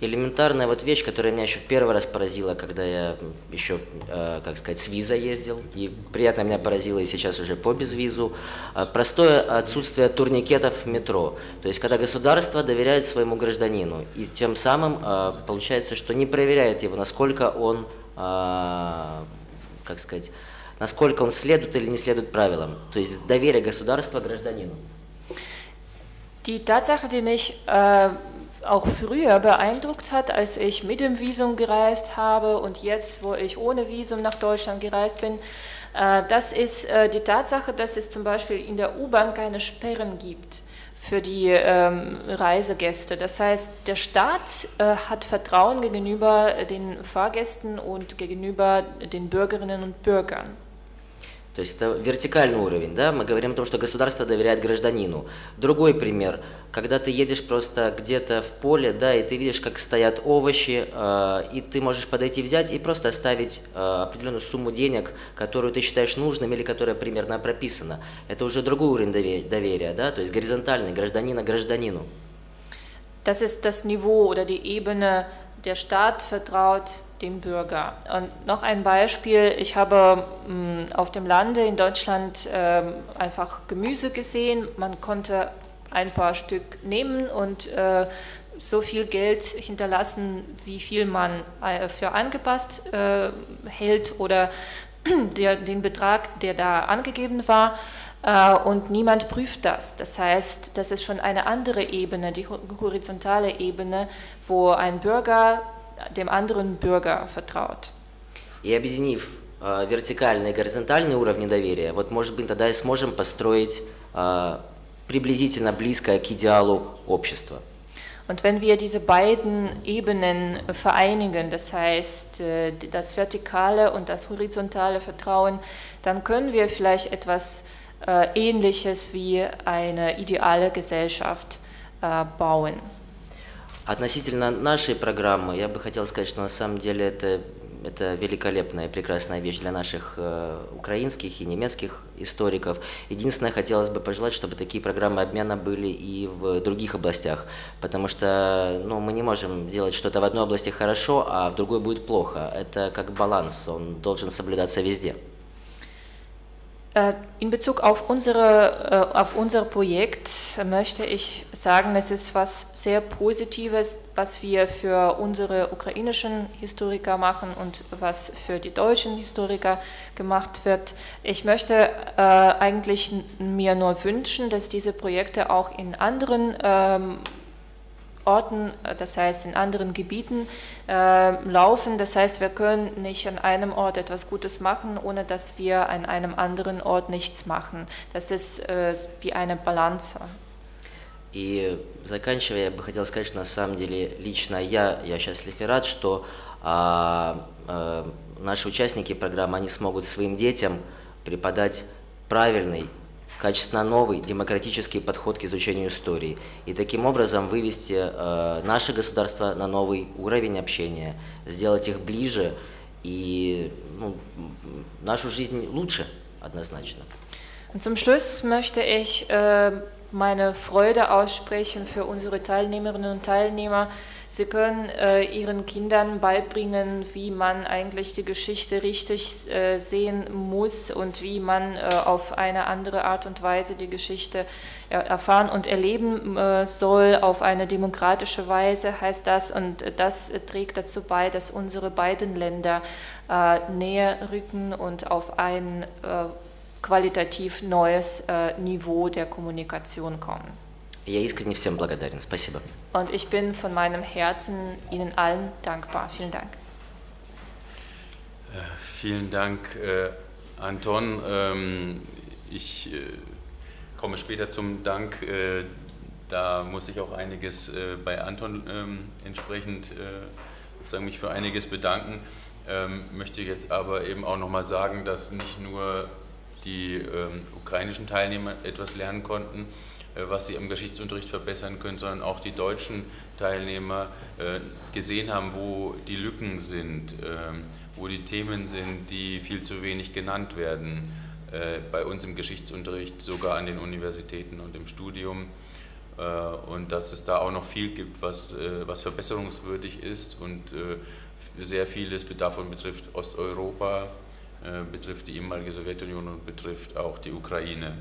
элементарная вот вещь, которая меня еще в первый раз поразила, когда я еще, э, как сказать, с виза ездил, и приятно меня поразило и сейчас уже по безвизу, э, простое отсутствие турникетов в метро. То есть, когда государство доверяет своему гражданину, и тем самым получается, что не проверяет его, насколько он, как сказать, насколько он следует или не следует правилам. То есть, доверие государства гражданину. Die Tatsache, die mich äh, auch früher beeindruckt hat, als ich mit dem Visum gereist habe und jetzt, wo ich ohne Visum nach Deutschland gereist bin, äh, das ist äh, die Tatsache, dass es zum Beispiel in der U-Bahn keine Sperren gibt für die ähm, Reisegäste. Das heißt, der Staat äh, hat Vertrauen gegenüber den Fahrgästen und gegenüber den Bürgerinnen und Bürgern. То есть это вертикальный уровень, да, мы говорим о том, что государство доверяет гражданину. Другой пример, когда ты едешь просто где-то в поле, да, и ты видишь, как стоят овощи, э, и ты можешь подойти взять и просто оставить э, определенную сумму денег, которую ты считаешь нужным или которая примерно прописана. Это уже другой уровень доверия, да, то есть горизонтальный, гражданина гражданину. Das ist das Niveau oder die Ebene, der Staat vertraut dem Bürger. Und noch ein Beispiel, ich habe mh, mm, auf dem Lande in Deutschland äh, einfach Gemüse gesehen, man konnte ein paar Stück nehmen und äh, so viel Geld hinterlassen, wie viel man äh, für angepasst äh, hält oder [CLEARS THROAT] der, den Betrag, der da angegeben war. Äh, und niemand prüft das. Das heißt, das ist schon eine andere Ebene, die horizontale Ebene, wo ein Bürger dem anderen Bürger vertraut. И объединив э, вертикальные и горизонтальные уровни доверия, вот может быть тогда и сможем построить э, приблизительно близкое к идеалу общества. Und wenn wir diese beiden Ebenen vereinigen, das heißt äh, das vertikale und das horizontale Vertrauen, dann können wir vielleicht etwas äh, Ähnliches wie eine ideale Gesellschaft äh, bauen. Относительно нашей программы, я бы хотел сказать, что на самом деле это, это великолепная прекрасная вещь для наших э, украинских и немецких историков. Единственное, хотелось бы пожелать, чтобы такие программы обмена были и в других областях, потому что ну, мы не можем делать что-то в одной области хорошо, а в другой будет плохо. Это как баланс, он должен соблюдаться везде. Äh, in Bezug auf, unsere, äh, auf unser Projekt möchte ich sagen, es ist was sehr Positives, was wir für unsere ukrainischen Historiker machen und was für die deutschen Historiker gemacht wird. Ich möchte äh, eigentlich mir nur wünschen, dass diese Projekte auch in anderen ähm, Orten, äh, das heißt in anderen Gebieten äh, laufen. Das heißt, wir können nicht an einem Ort etwas Gutes machen, ohne dass wir an einem anderen Ort nichts machen. Das ist äh, wie eine Balance. И заканчивая, я бы хотел сказать, что на самом деле лично я, я счастлив и рад, что а, а, наши участники программы, они смогут своим детям преподать правильный качественно новый демократический подход к изучению истории и таким образом вывести э, наше государство на новый уровень общения, сделать их ближе и ну, нашу жизнь лучше однозначно. Und zum Schluss möchte ich äh, meine Freude aussprechen für unsere Teilnehmerinnen und Teilnehmer. Sie können äh, ihren Kindern beibringen, wie man eigentlich die Geschichte richtig äh, sehen muss und wie man äh, auf eine andere Art und Weise die Geschichte erfahren und erleben äh, soll, auf eine demokratische Weise heißt das. Und das trägt dazu bei, dass unsere beiden Länder äh, näher rücken und auf ein äh, qualitativ neues Niveau der Kommunikation kommen. Я искренне всем благодарен. Спасибо. Und ich bin von meinem Herzen Ihnen allen dankbar. Vielen Dank. Äh, vielen Dank, äh, Anton. Ähm, ich äh, komme später zum Dank. Äh, da muss ich auch einiges äh, bei Anton ähm, entsprechend äh, sozusagen mich für einiges bedanken. Ähm, möchte jetzt aber eben auch nochmal sagen, dass nicht nur die ähm, ukrainischen Teilnehmer etwas lernen konnten, äh, was sie im Geschichtsunterricht verbessern können, sondern auch die deutschen Teilnehmer äh, gesehen haben, wo die Lücken sind, ähm, wo die Themen sind, die viel zu wenig genannt werden äh, bei uns im Geschichtsunterricht, sogar an den Universitäten und im Studium. Und dass es da auch noch viel gibt, was, was verbesserungswürdig ist und sehr vieles davon betrifft Osteuropa, betrifft die ehemalige Sowjetunion und betrifft auch die Ukraine.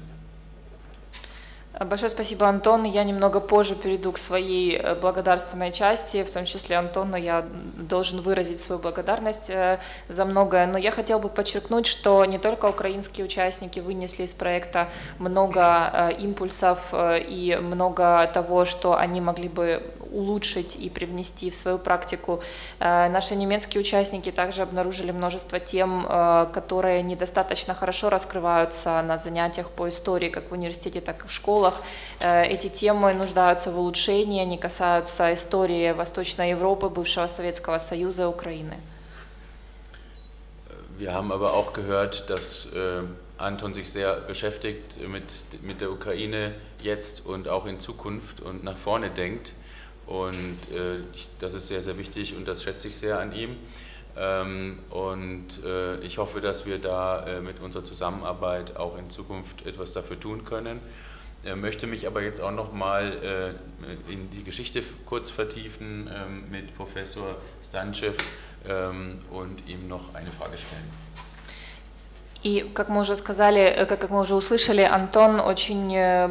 Большое спасибо, Антон. Я немного позже перейду к своей э, благодарственной части, в том числе Антону я должен выразить свою благодарность э, за многое. Но я хотел бы подчеркнуть, что не только украинские участники вынесли из проекта много э, импульсов и много того, что они могли бы улучшить и привнести в свою практику. Наши немецкие участники также обнаружили множество тем, которые недостаточно хорошо раскрываются на занятиях по истории, как в университете, так и в школах школах. Э, эти темы нуждаются в улучшении, они касаются истории Восточной Европы, бывшего Советского Союза и Украины. Wir haben aber auch gehört, dass äh, Anton sich sehr beschäftigt mit, mit der Ukraine jetzt und auch in Zukunft und nach vorne denkt. Und äh, das ist sehr, sehr wichtig und das schätze ich sehr an ihm. Ähm, und äh, ich hoffe, dass wir da mit unserer Zusammenarbeit auch in Zukunft etwas dafür tun können. Er möchte mich aber jetzt auch noch mal äh, in die Geschichte kurz vertiefen ähm, mit Professor Stanchev ähm, und ihm noch eine Frage stellen. И, как мы уже сказали, э, как мы уже услышали, Антон очень э,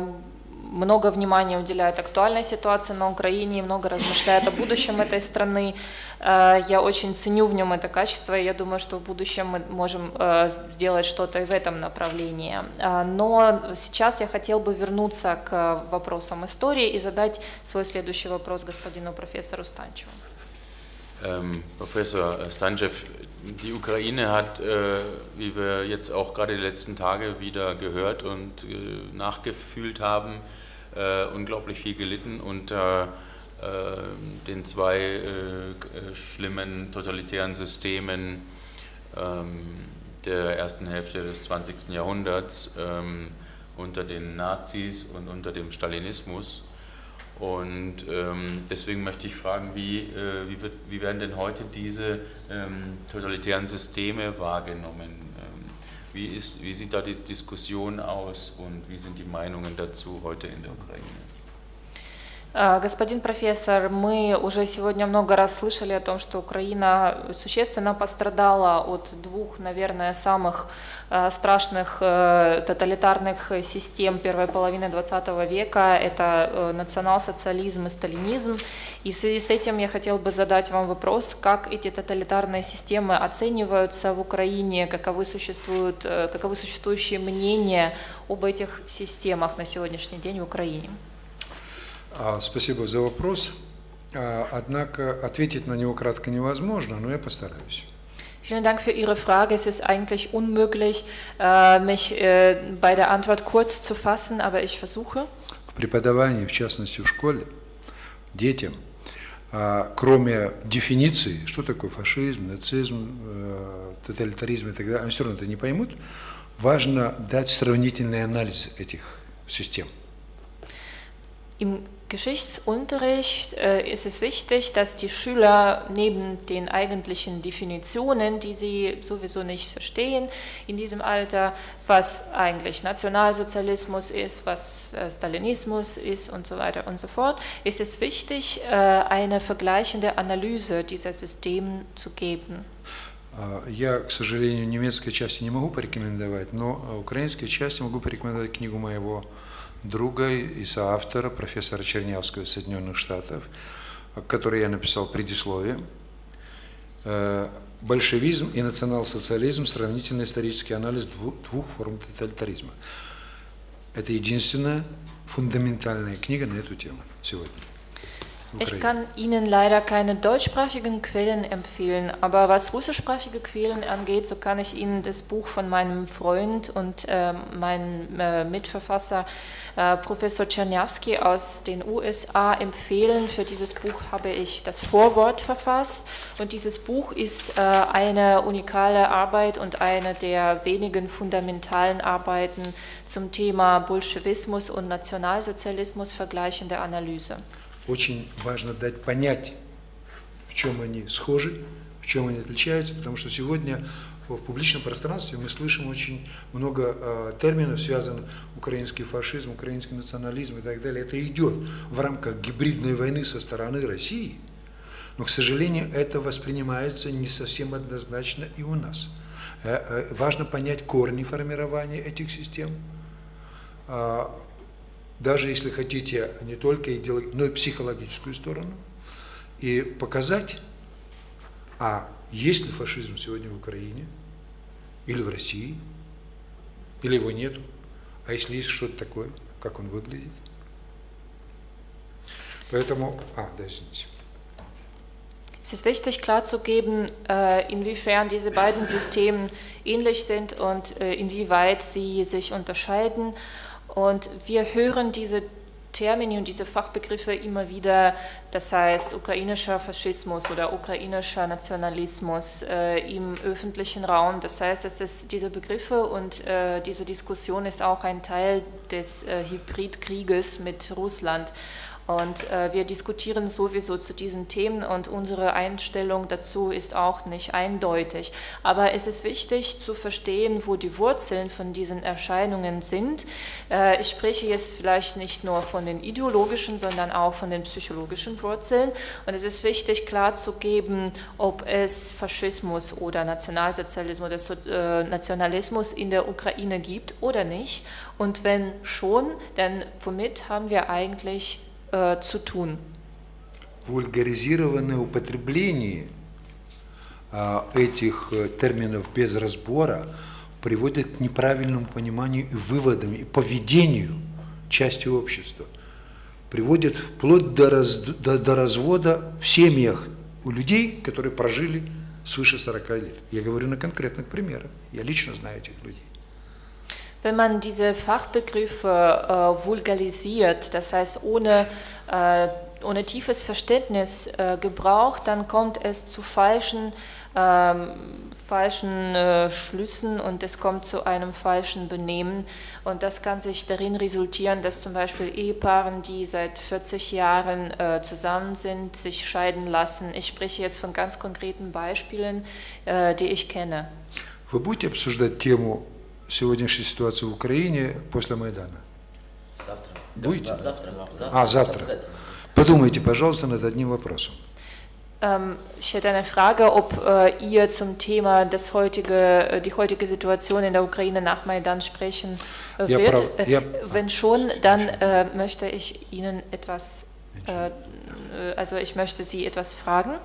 много внимания уделяет актуальной ситуации на Украине, много размышляет о будущем этой страны. Э, я очень ценю в нем это качество, и я думаю, что в будущем мы можем э, сделать что-то и в этом направлении. Э, но сейчас я хотел бы вернуться к вопросам истории и задать свой следующий вопрос господину профессору Станчеву. Ähm, Professor Stanchev, die Ukraine hat, äh, wie wir jetzt auch gerade die letzten Tage wieder gehört und äh, nachgefühlt haben, äh, unglaublich viel gelitten unter den zwei schlimmen totalitären Systemen ähm, der ersten Hälfte des 20. Jahrhunderts, ähm, unter den Nazis und unter dem Stalinismus. Und ähm, deswegen möchte ich fragen, wie, äh, wie, wird, wie, werden denn heute diese ähm, totalitären Systeme wahrgenommen? Ähm, wie, ist, wie sieht da die Diskussion aus und wie sind die Meinungen dazu heute in der Ukraine? А, господин профессор, мы уже сегодня много раз слышали о том, что Украина существенно пострадала от двух, наверное, самых а, страшных э, тоталитарных систем первой половины 20 века. Это э, национал-социализм и сталинизм. И в связи с этим я хотел бы задать вам вопрос, как эти тоталитарные системы оцениваются в Украине, каковы, существуют, э, каковы существующие мнения об этих системах на сегодняшний день в Украине. А, спасибо за вопрос. А, однако ответить на него кратко невозможно, но я постараюсь. Vielen Dank für Ihre Frage. Es ist eigentlich unmöglich, äh, mich äh, bei der Antwort kurz zu fassen, aber ich versuche. В преподавании, в частности в школе, детям, а, кроме дефиниции, что такое фашизм, нацизм, э, тоталитаризм и так далее, они все равно это не поймут, важно дать сравнительный анализ этих систем. Geschichtsunterricht äh, ist es wichtig, dass die Schüler neben den eigentlichen Definitionen, die sie sowieso nicht verstehen in diesem Alter, was eigentlich Nationalsozialismus ist, was äh, Stalinismus ist und so weiter und so fort, ist es wichtig, äh, eine vergleichende Analyse dieser Systeme zu geben. Я, к сожалению, немецкой части не могу порекомендовать, но украинской части могу порекомендовать книгу моего друга и соавтора, профессора Чернявского из Соединенных Штатов, который я написал предисловие. Э, «Большевизм и национал-социализм. Сравнительный исторический анализ двух форм тоталитаризма». Это единственная фундаментальная книга на эту тему сегодня. Ich kann Ihnen leider keine deutschsprachigen Quellen empfehlen, aber was russischsprachige Quellen angeht, so kann ich Ihnen das Buch von meinem Freund und äh, meinem äh, Mitverfasser äh, Professor Czerniawski aus den USA empfehlen. Für dieses Buch habe ich das Vorwort verfasst und dieses Buch ist äh, eine unikale Arbeit und eine der wenigen fundamentalen Arbeiten zum Thema Bolschewismus und Nationalsozialismus vergleichende Analyse. Очень важно дать понять, в чем они схожи, в чем они отличаются, потому что сегодня в публичном пространстве мы слышим очень много э, терминов, связанных украинский фашизм, украинский национализм и так далее. Это идет в рамках гибридной войны со стороны России, но, к сожалению, это воспринимается не совсем однозначно и у нас. Э, э, важно понять корни формирования этих систем, даже если хотите, не только идеологическую, но и психологическую сторону, и показать, а есть ли фашизм сегодня в Украине, или в России, или его нету, а если есть что-то такое, как он выглядит. Поэтому, а, да, извините. Es ist wichtig klarzugeben, äh, inwiefern diese beiden Systeme ähnlich sind und äh, inwieweit sie sich unterscheiden. Und wir hören diese Termini und diese Fachbegriffe immer wieder, das heißt ukrainischer Faschismus oder ukrainischer Nationalismus äh, im öffentlichen Raum. Das heißt, es ist diese Begriffe und äh, diese Diskussion ist auch ein Teil des äh, Hybridkrieges mit Russland. Und äh, wir diskutieren sowieso zu diesen Themen und unsere Einstellung dazu ist auch nicht eindeutig. Aber es ist wichtig zu verstehen, wo die Wurzeln von diesen Erscheinungen sind. Äh, ich spreche jetzt vielleicht nicht nur von den ideologischen, sondern auch von den psychologischen Wurzeln. Und es ist wichtig klarzugeben, ob es Faschismus oder Nationalsozialismus oder so äh, Nationalismus in der Ukraine gibt oder nicht. Und wenn schon, dann womit haben wir eigentlich äh, zu tun. Вульгаризированное употребление э, этих э, терминов без разбора приводит к неправильному пониманию и выводам, и поведению части общества. Приводит вплоть до, раз, до, до развода в семьях у людей, которые прожили свыше 40 лет. Я говорю на конкретных примерах. Я лично знаю этих людей. Wenn man diese Fachbegriffe äh, vulgarisiert, das heißt ohne, äh, ohne tiefes Verständnis äh, gebraucht, dann kommt es zu falschen, ähm, falschen äh, Schlüssen und es kommt zu einem falschen Benehmen. Und das kann sich darin resultieren, dass zum Beispiel Ehepaaren, die seit 40 Jahren äh, zusammen sind, sich scheiden lassen. Ich spreche jetzt von ganz konkreten Beispielen, äh, die ich kenne. Вы будете обсуждать тему сегодняшней ситуации в Украине после Майдана? Завтра. Будете? Завтра. завтра. А, завтра. Обязательно. Подумайте, пожалуйста, над одним вопросом. Ähm, ich hätte eine Frage, ob äh, ihr zum Thema das heutige, äh, die heutige Situation in der Ukraine nach Maidan sprechen äh, Ja, wird. Frau- Äh, ja. Wenn schon, dann äh, möchte ich Ihnen etwas, äh, äh, also ich möchte Sie etwas fragen.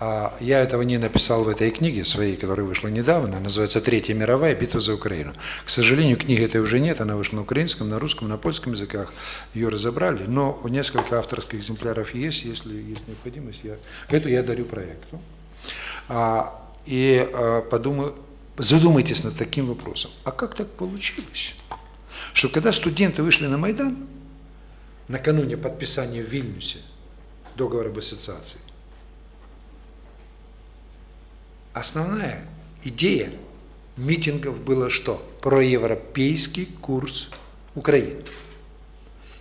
А, Я этого не написал в этой книге своей, которая вышла недавно, называется «Третья мировая. Битва за Украину». К сожалению, книги этой уже нет, она вышла на украинском, на русском, на польском языках, ее разобрали, но несколько авторских экземпляров есть, если есть необходимость, я, эту я дарю проекту. А, и а, подумай- задумайтесь над таким вопросом, а как так получилось, что когда студенты вышли на Майдан, накануне подписания в Вильнюсе договора об ассоциации, Основная идея митингов была что? Проевропейский курс Украины.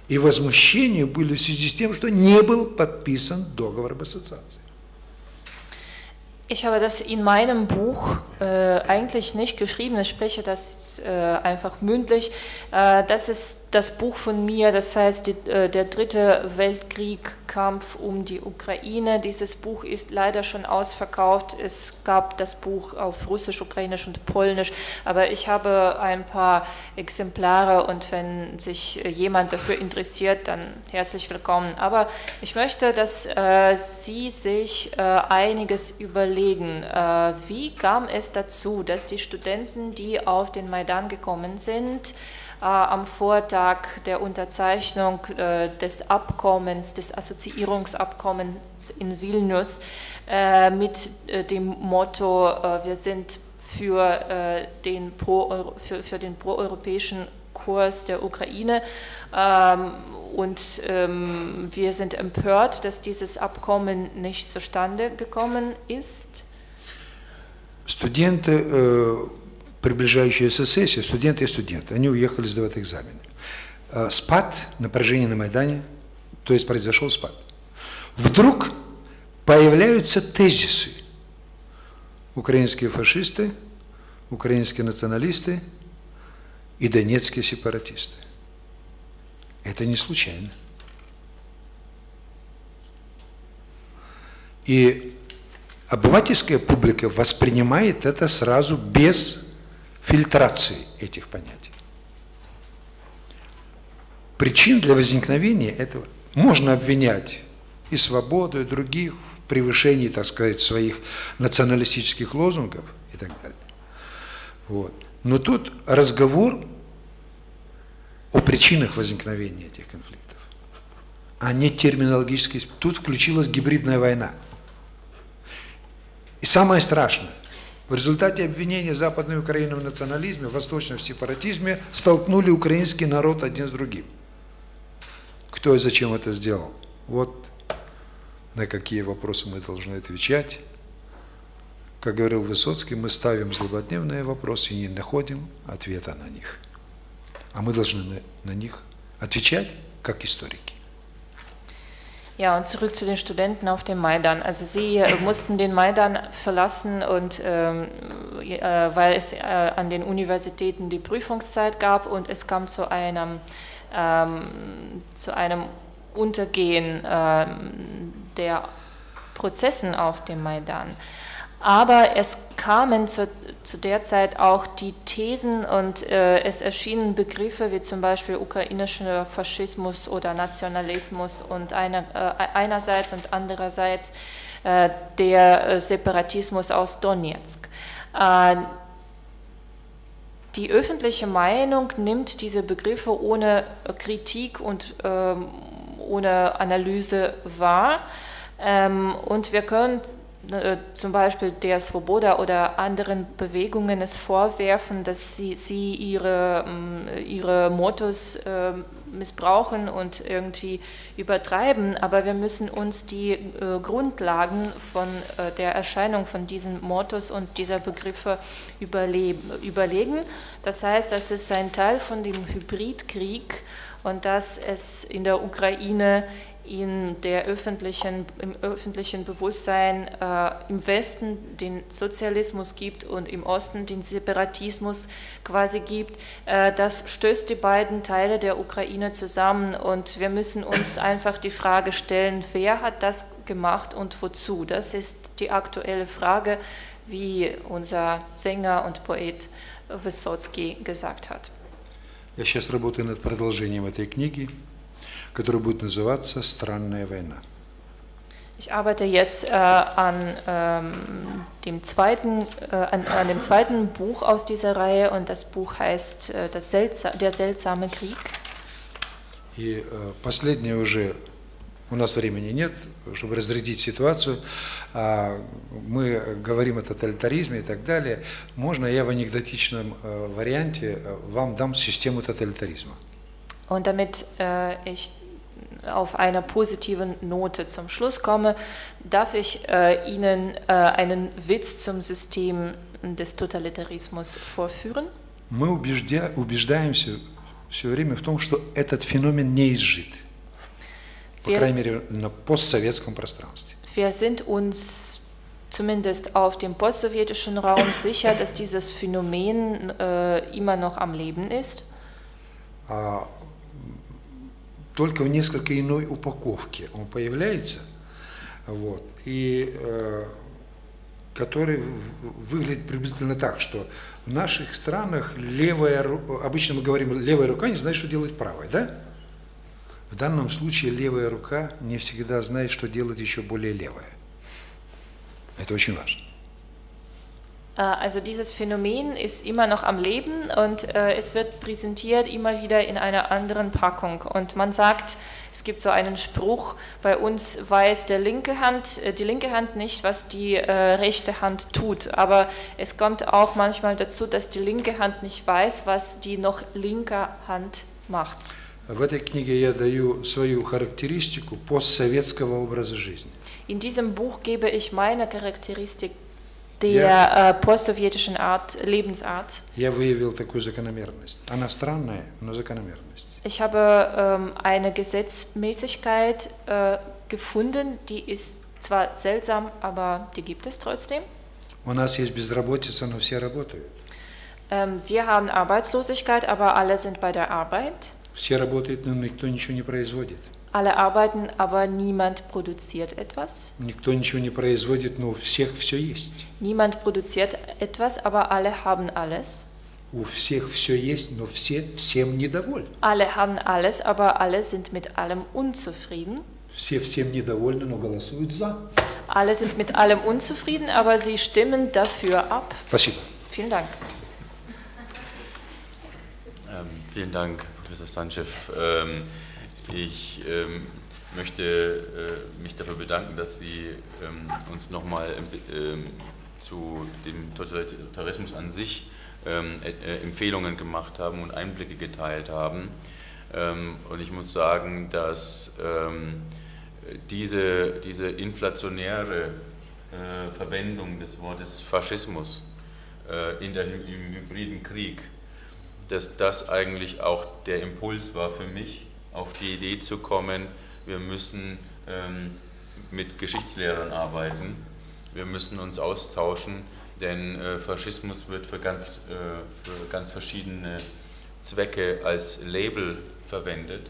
И возмущения были в связи с тем, что не был подписан договор об ассоциации. Ich habe das in meinem Buch äh, eigentlich nicht geschrieben, ich spreche das äh, einfach mündlich. Äh, das ist das Buch von mir, das heißt die, äh, der dritte Weltkrieg, Kampf um die Ukraine. Dieses Buch ist leider schon ausverkauft. Es gab das Buch auf Russisch, Ukrainisch und Polnisch, aber ich habe ein paar Exemplare und wenn sich jemand dafür interessiert, dann herzlich willkommen. Aber ich möchte, dass äh, Sie sich einiges überlegen. Wie kam es dazu, dass die Studenten, die auf den Maidan gekommen sind, äh, am Vortag der Unterzeichnung äh, des Abkommens, des Assoziierungsabkommens in Vilnius äh, mit äh, dem Motto, äh, wir sind für, äh, den pro für, für den proeuropäischen Kurs der Ukraine ähm, und ähm, wir sind empört, dass dieses Abkommen nicht zustande gekommen ist. Студенты, э, приближающиеся сессии, студенты и студенты, они уехали сдавать экзамены. Э, Спад, напряжение на Майдане, то есть произошел спад. Вдруг появляются тезисы. Украинские фашисты, украинские националисты и донецкие сепаратисты. Это не случайно. И обывательская публика воспринимает это сразу без фильтрации этих понятий. Причин для возникновения этого можно обвинять и свободу, и других в превышении, так сказать, своих националистических лозунгов и так далее. Вот. Но тут разговор о причинах возникновения этих конфликтов, а не терминологический. Тут включилась гибридная война. Самое страшное, в результате обвинения Западной Украины в национализме, в восточном сепаратизме столкнули украинский народ один с другим. Кто и зачем это сделал? Вот на какие вопросы мы должны отвечать. Как говорил Высоцкий, мы ставим злободневные вопросы и не находим ответа на них. А мы должны на них отвечать как историки. Ja, und zurück zu den Studenten auf dem Maidan. Also sie äh, mussten den Maidan verlassen und ähm, äh, weil es äh, an den Universitäten die Prüfungszeit gab und es kam zu einem ähm, zu einem Untergehen ähm, der Prozessen auf dem Maidan. Aber es kamen zu, zu der Zeit auch die Thesen und äh, es erschienen Begriffe wie zum Beispiel ukrainischer Faschismus oder Nationalismus und einer, äh, einerseits und andererseits äh, der äh, Separatismus aus Donetsk. Äh, die öffentliche Meinung nimmt diese Begriffe ohne Kritik und ähm, ohne Analyse wahr. Ähm, und wir können äh, zum Beispiel der Svoboda oder anderen Bewegungen es vorwerfen, dass sie, sie ihre, ähm, ihre Mottos äh, missbrauchen und irgendwie übertreiben, aber wir müssen uns die äh, Grundlagen von äh, der Erscheinung von diesen Mottos und dieser Begriffe überlegen. Das heißt, das ist ein Teil von dem Hybridkrieg und dass es in der Ukraine in der öffentlichen, im öffentlichen Bewusstsein äh, im Westen den Sozialismus gibt und im Osten den Separatismus quasi gibt, äh, das stößt die beiden Teile der Ukraine zusammen und wir müssen uns einfach die Frage stellen, wer hat das gemacht und wozu? Das ist die aktuelle Frage, wie unser Sänger und Poet Wysotsky gesagt hat. Я сейчас работаю над продолжением этой книги. Который будет называться «Странная война». Ich arbeite jetzt äh, an, ähm, dem zweiten, äh, an, an, dem zweiten Buch aus dieser Reihe und das Buch heißt äh, das Seltsa Der seltsame Krieg. И äh, последнее уже, у нас времени нет, чтобы разрядить ситуацию, а мы говорим о тоталитаризме и так далее. Можно я в анекдотичном äh, варианте äh, вам дам систему тоталитаризма? Und damit äh, ich auf einer positiven Note zum Schluss komme, darf ich äh, Ihnen äh, einen Witz zum System des Totalitarismus vorführen. Мы убеждя, убеждаемся все время в том, что этот феномен не изжит. По wir, крайней мере, на постсоветском пространстве. Wir sind uns zumindest auf dem postsowjetischen Raum sicher, dass dieses Phänomen äh, immer noch am Leben ist. А только в несколько иной упаковке он появляется, вот, и э, который выглядит приблизительно так, что в наших странах левая, обычно мы говорим, левая рука не знает, что делает правая, да? В данном случае левая рука не всегда знает, что делать еще более левая. Это очень важно. Äh, also dieses Phänomen ist immer noch am Leben und äh, es wird präsentiert immer wieder in einer anderen Packung. Und man sagt, es gibt so einen Spruch, bei uns weiß der linke Hand, äh, die linke Hand nicht, was die rechte Hand tut. Aber es kommt auch manchmal dazu, dass die linke Hand nicht weiß, was die noch linke Hand macht. В этой книге я даю свою характеристику постсоветского образа жизни. In diesem Buch gebe ich meine Charakteristik der äh, postsowjetischen Art, Lebensart. Я выявил такую закономерность. Она странная, но закономерность. Ich habe ähm, eine Gesetzmäßigkeit äh, gefunden, die ist zwar seltsam, aber die gibt es trotzdem. У нас есть безработица, но все работают. Ähm, wir haben Arbeitslosigkeit, aber alle sind bei der Arbeit. Все работают, но никто ничего не производит. Alle arbeiten, aber niemand produziert etwas. Никто ничего не производит, но у всех все есть. Niemand produziert etwas, aber alle haben alles. У всех все есть, но все всем недовольны. Alle haben alles, aber alle sind mit allem unzufrieden. Все всем недовольны, но голосуют за. Alle sind mit allem unzufrieden, aber sie stimmen dafür ab. Спасибо. Vielen Dank. Ähm, vielen Dank, Professor Sanchev. Ähm, ich ähm, möchte äh, mich dafür bedanken, dass Sie ähm, uns nochmal ähm, zu dem Totalitarismus an sich ähm, äh, Empfehlungen gemacht haben und Einblicke geteilt haben. Ähm, und ich muss sagen, dass ähm, diese, diese inflationäre äh, Verwendung des Wortes Faschismus äh, in der, im hybriden Krieg, dass das eigentlich auch der Impuls war für mich, auf die Idee zu kommen, wir müssen ähm, mit Geschichtslehrern arbeiten, wir müssen uns austauschen, denn äh, Faschismus wird für ganz, äh, für ganz verschiedene Zwecke als Label verwendet.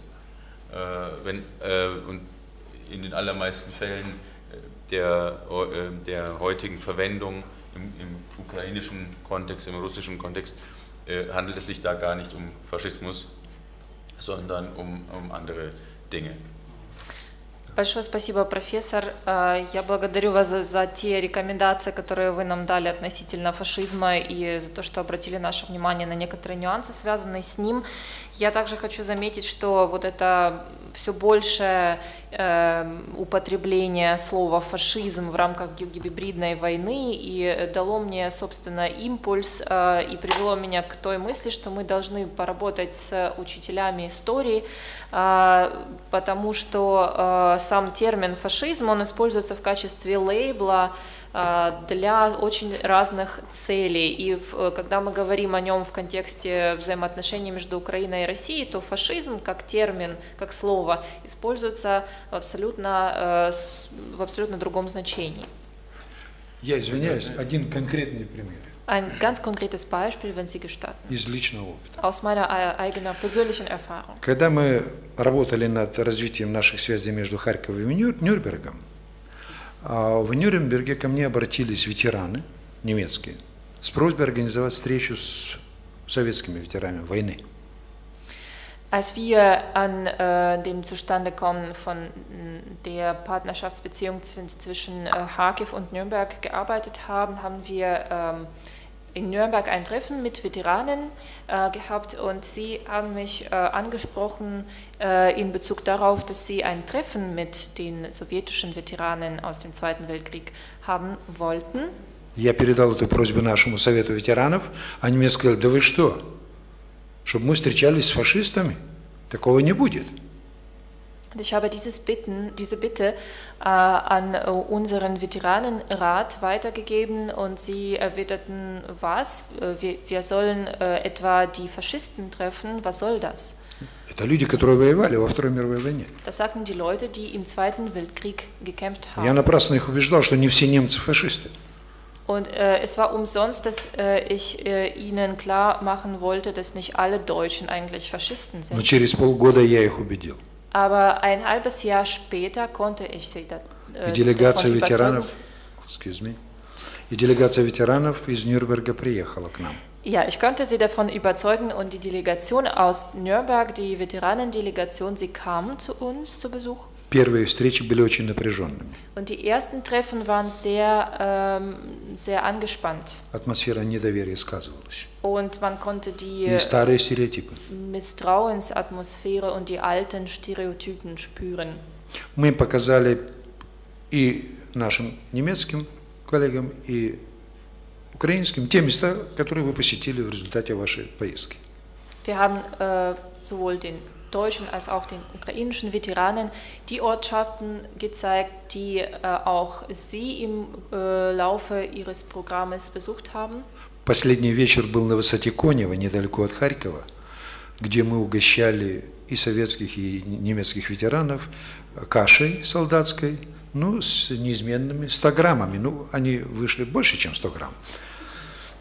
Äh, wenn, äh, und in den allermeisten Fällen äh, der, äh, der heutigen Verwendung im, im, ukrainischen Kontext, im russischen Kontext, handelt es sich da gar nicht um Faschismus, sondern um, um andere Dinge. Большое спасибо, профессор. Э, Я благодарю вас за, за те рекомендации, которые вы нам дали относительно фашизма и за то, что обратили наше внимание на некоторые нюансы, связанные с ним. Я также хочу заметить, что вот это все большее э, употребление слова фашизм в рамках ги- гибридной войны и дало мне, собственно, импульс э, и привело меня к той мысли, что мы должны поработать с учителями истории, э, потому что э, сам термин фашизм, он используется в качестве лейбла для очень разных целей. И в- э, когда мы говорим о нем в контексте взаимоотношений между Украиной и Россией, то фашизм как термин, как слово используется в абсолютно, э, в абсолютно другом значении. Я извиняюсь, один конкретный пример Ein ganz konkretes Beispiel, wenn Sie gestatten, из личного опыта. aus meiner äh, eigenen persönlichen Erfahrung. Когда мы работали над развитием наших связей между Харьковом и Нюр- Нюрнбергом, в Нюрнберге ко мне обратились ветераны немецкие с просьбой организовать встречу с советскими ветеранами войны. Als wir an äh, dem Zustandekommen von der Partnerschaftsbeziehung zw- zwischen äh, Kharkiv und Nürnberg gearbeitet haben, haben wir ähm, in Nürnberg ein Treffen mit Veteranen äh, gehabt und sie haben mich äh, angesprochen äh, in Bezug darauf, dass sie ein Treffen mit den sowjetischen Veteranen aus dem Zweiten Weltkrieg haben wollten. Я передал эту просьбу нашему совету ветеранов, они мне сказали, да вы что, чтобы мы встречались с фашистами? Такого не будет. Und ich habe dieses Bitten, diese Bitte äh, an äh, unseren Veteranenrat weitergegeben und sie erwiderten, was? Äh, wir, wir sollen äh, etwa die Faschisten treffen, was soll das? Это люди, которые воевали во Второй мировой войне. Das sagten die Leute, die im Zweiten Weltkrieg gekämpft Я haben. напрасно их убеждал, что не все немцы фашисты. Und äh, es war umsonst, dass äh, ich äh, ihnen klar machen wollte, dass nicht alle Deutschen eigentlich Faschisten Но sind. через полгода я их убедил. Aber ein halbes Jahr später konnte ich sie da, И äh, делегация davon ветеранов, überzeugen. excuse me, и делегация ветеранов из Нюрнберга приехала к нам. Ja, ich konnte sie davon überzeugen und die Delegation aus Nürnberg, die Veteranendelegation, sie kamen zu uns zu Besuch. Первые встречи были очень напряженными. Und die ersten Treffen waren sehr, ähm, sehr angespannt. Атмосфера недоверия сказывалась. Und man konnte die И старые стереотипы. Misstrauensatmosphäre und die alten Stereotypen spüren. Мы показали и нашим немецким коллегам, и украинским те места, которые вы посетили в результате вашей поездки. Wir haben äh, sowohl den deutschen als auch den ukrainischen Veteranen die Ortschaften gezeigt, die äh, auch sie im äh, Laufe ihres Programmes besucht haben. Последний вечер был на высоте Конева, недалеко от Харькова, где мы угощали и советских, и немецких ветеранов кашей солдатской, ну, с неизменными 100 граммами. Ну, они вышли больше, чем 100 грамм.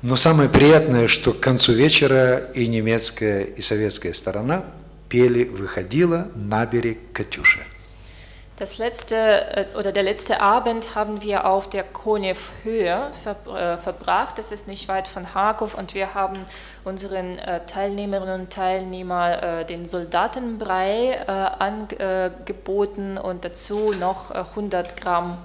Но самое приятное, что к концу вечера и немецкая, и советская сторона пели «Выходила на берег Катюша». Das letzte äh, oder der letzte Abend haben wir auf der Konev-Höhe ver, äh, verbracht. Das ist nicht weit von Kharkov. Und wir haben unseren äh, Teilnehmerinnen und Teilnehmern äh, den Soldatenbrei äh, angeboten und dazu noch äh, 100 Gramm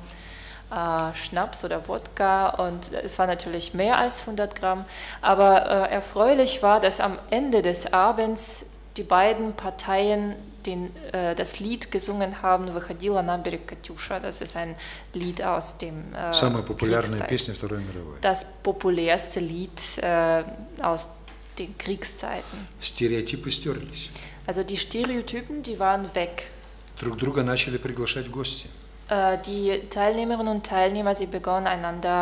äh, Schnaps oder Wodka. Und es war natürlich mehr als 100 Gramm, aber erfreulich war, dass am Ende des Abends die beiden Parteien den, äh, das Lied gesungen haben, «Выходила на берег Катюша». Das ist ein Lied aus dem äh, Самая популярная Kriegszeit- песня Второй мировой. Das populärste Lied äh, aus den Kriegszeiten. Стереотипы стерлись. Also die Stereotypen, die waren weg. Друг друга начали приглашать в гости. Äh, Die Teilnehmerinnen und Teilnehmer, sie begonnen einander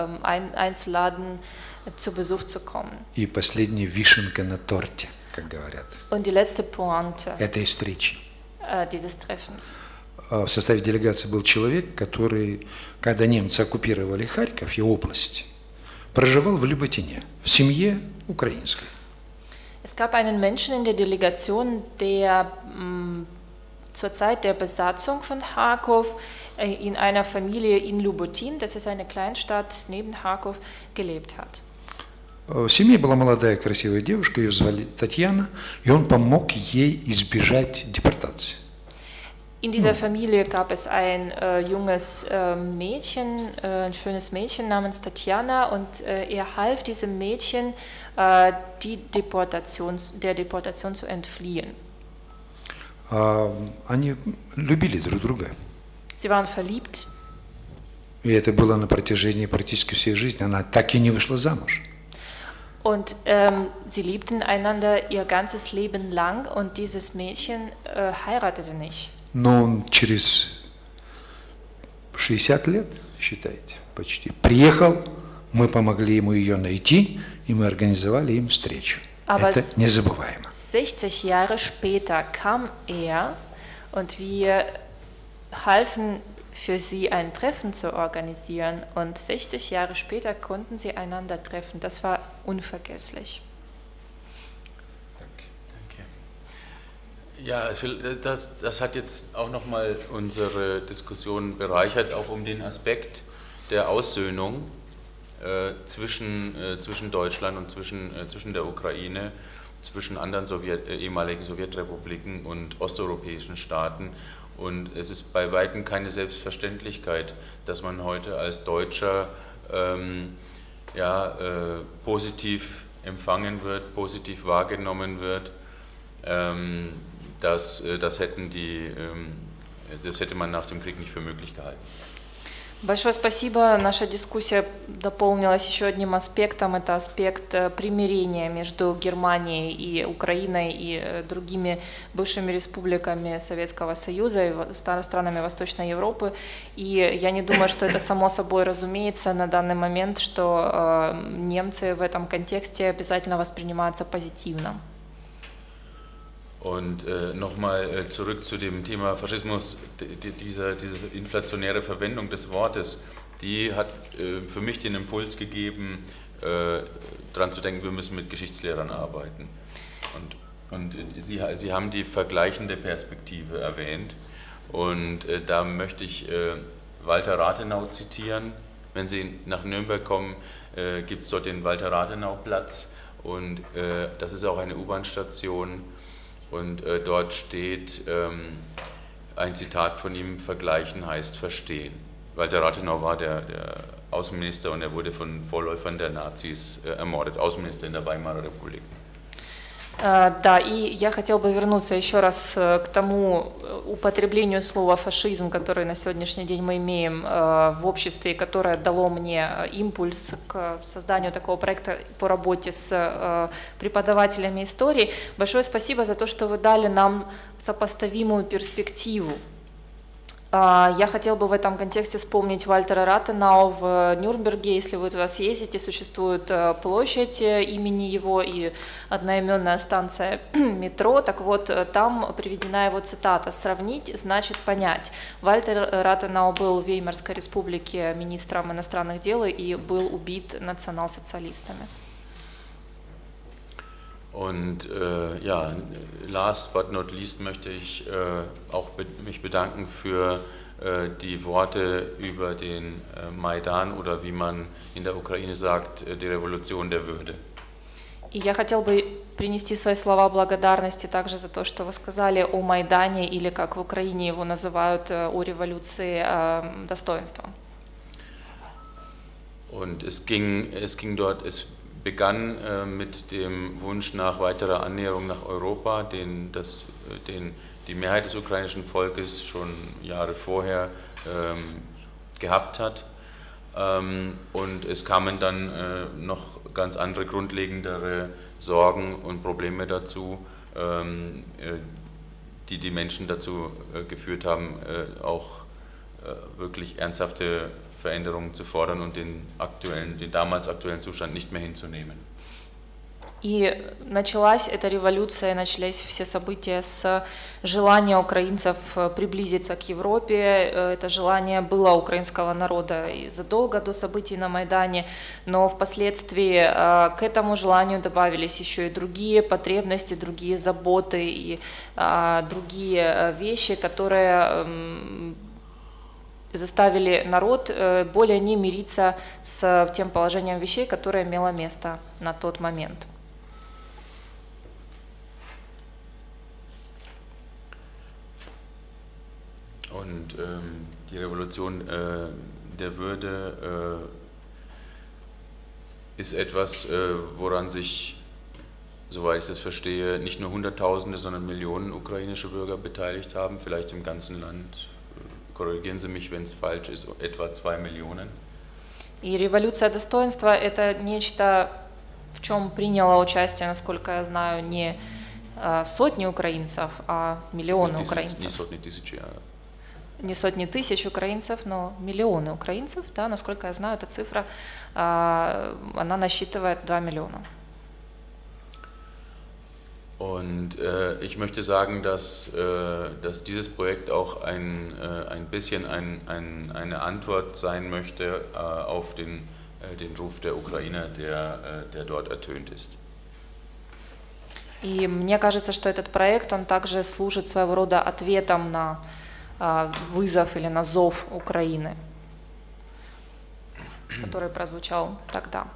äh, ähm, ein, einzuladen, äh, zu Besuch zu kommen. И последняя вишенка на торте, как говорят, Und die letzte Pointe этой встречи. äh, dieses Treffens. А В составе делегации был человек, который, когда немцы оккупировали Харьков и область, проживал в Люботине, в семье украинской. Es gab einen Menschen in der Delegation, der mh, zur Zeit der Besatzung von Kharkov äh, in einer Familie in Lubotin, das ist eine Kleinstadt neben Kharkov, gelebt hat. В семье была молодая красивая девушка, ее звали Татьяна, и он помог ей избежать депортации. In dieser Familie gab es ein äh, junges äh, Mädchen, äh, ein schönes Mädchen namens Tatjana und äh, er half diesem Mädchen, äh, die Deportation, der Deportation zu entfliehen. А, Они любили друг друга. Sie waren verliebt И это было на протяжении практически всей жизни. Она так и не вышла замуж. und ähm, sie liebten einander ihr ganzes Leben lang und dieses Mädchen äh, heiratete nicht. Но он через 60 лет, считайте, почти, приехал, мы помогли ему ее найти, и мы организовали им встречу. Aber Это с- незабываемо. 60 Jahre später kam er und wir halfen für sie ein Treffen zu organisieren und 60 Jahre später konnten sie einander treffen. Das war unvergesslich. Ja, das, das hat jetzt auch nochmal unsere Diskussion bereichert, auch um den Aspekt der Aussöhnung äh, zwischen, äh, zwischen Deutschland und zwischen, äh, zwischen der Ukraine, zwischen anderen Sowjet, äh, ehemaligen Sowjetrepubliken und osteuropäischen Staaten. Und es ist bei Weitem keine Selbstverständlichkeit, dass man heute als Deutscher ähm, ja, äh, positiv empfangen wird, positiv wahrgenommen wird. Ähm, das, äh, das, hätten die, ähm, das hätte man nach dem Krieg nicht für möglich gehalten. Большое спасибо. Наша дискуссия дополнилась еще одним аспектом. Это аспект э, примирения между Германией и Украиной и э, другими бывшими республиками Советского Союза и странами Восточной Европы. И я не думаю, что это само собой разумеется на данный момент, что э, немцы в этом контексте обязательно воспринимаются позитивно. Und äh, nochmal äh, zurück zu dem Thema Faschismus, diese, diese inflationäre Verwendung des Wortes, die hat äh, für mich den Impuls gegeben, äh, daran zu denken, wir müssen mit Geschichtslehrern arbeiten. Und, und Sie, Sie haben die vergleichende Perspektive erwähnt und äh, da möchte ich äh, Walter Rathenau zitieren. Wenn Sie nach Nürnberg kommen, äh, gibt es dort den Walter-Rathenau-Platz und äh, das ist auch eine U-Bahn-Station und äh, dort steht ähm, ein Zitat von ihm, Vergleichen heißt verstehen. Walter Rathenau war der, der Außenminister und er wurde von Vorläufern der Nazis äh, ermordet, Außenminister in der Weimarer Republik. Э, Да, и я хотел бы вернуться еще раз э, к тому э, употреблению слова фашизм, который на сегодняшний день мы имеем в обществе, которое дало мне импульс к созданию такого проекта по работе с преподавателями истории. Большое спасибо за то, что вы дали нам сопоставимую перспективу Я хотел бы в этом контексте вспомнить Вальтера Ратенау в Нюрнберге. Если вы туда съездите, существует э, площадь э, имени его и одноименная станция [CLEARS THROAT] метро. Так вот, э, там приведена его цитата «Сравнить значит понять». Вальтер Ратенау был в Веймарской республике министром иностранных дел и был убит национал-социалистами. Und äh, ja, last but not least möchte ich äh, auch be mich bedanken für äh, die Worte über den äh, Maidan oder wie man in der Ukraine sagt, äh, die Revolution der Würde. И я хотел бы принести свои слова благодарности также за то, что вы сказали о Майдане, или как в Украине его называют, э, о революции э, достоинства. Und es ging, es ging dort, es begann äh, mit dem Wunsch nach weiterer Annäherung nach Europa, den, das, äh, den die Mehrheit des ukrainischen Volkes schon Jahre vorher ähm, gehabt hat. Ähm, und es kamen dann äh, noch ganz andere grundlegendere Sorgen und Probleme dazu, ähm, äh, die die Menschen dazu äh, geführt haben, äh, auch wirklich ernsthafte Veränderungen zu fordern und den aktuellen, den damals aktuellen Zustand nicht mehr hinzunehmen. И началась эта революция, начались все события с желания украинцев э, приблизиться к Европе. Э, Это желание было украинского народа и задолго до событий на Майдане, но впоследствии э, к этому желанию добавились еще и другие потребности, другие заботы и другие вещи, которые эм, заставили народ э, более не мириться с тем положением вещей, которое имело место на тот момент. Und ähm, die Revolution äh, der Würde äh, ist etwas, äh, woran sich, soweit ich das verstehe, nicht nur Hunderttausende, sondern Millionen ukrainische Bürger beteiligt haben, vielleicht im ganzen Land. Korrigieren Sie mich, wenn es falsch ist, etwa zwei Millionen. И революция достоинства – это нечто, в чем приняло участие, насколько я знаю, не сотни украинцев, а миллионы Не украинцев. сотни тысяч, а Не сотни тысяч украинцев, но миллионы украинцев, да, насколько я знаю, эта цифра, а, она насчитывает 2 миллиона. Und äh, ich möchte sagen, dass, äh, dass dieses Projekt auch ein, äh, ein bisschen ein, ein, eine Antwort sein möchte äh, auf den, äh, den Ruf der Ukrainer, der, äh, der dort ertönt ist. И мне кажется, что этот проект, он также служит своего рода ответом на а, вызов или на зов Украины, который прозвучал тогда.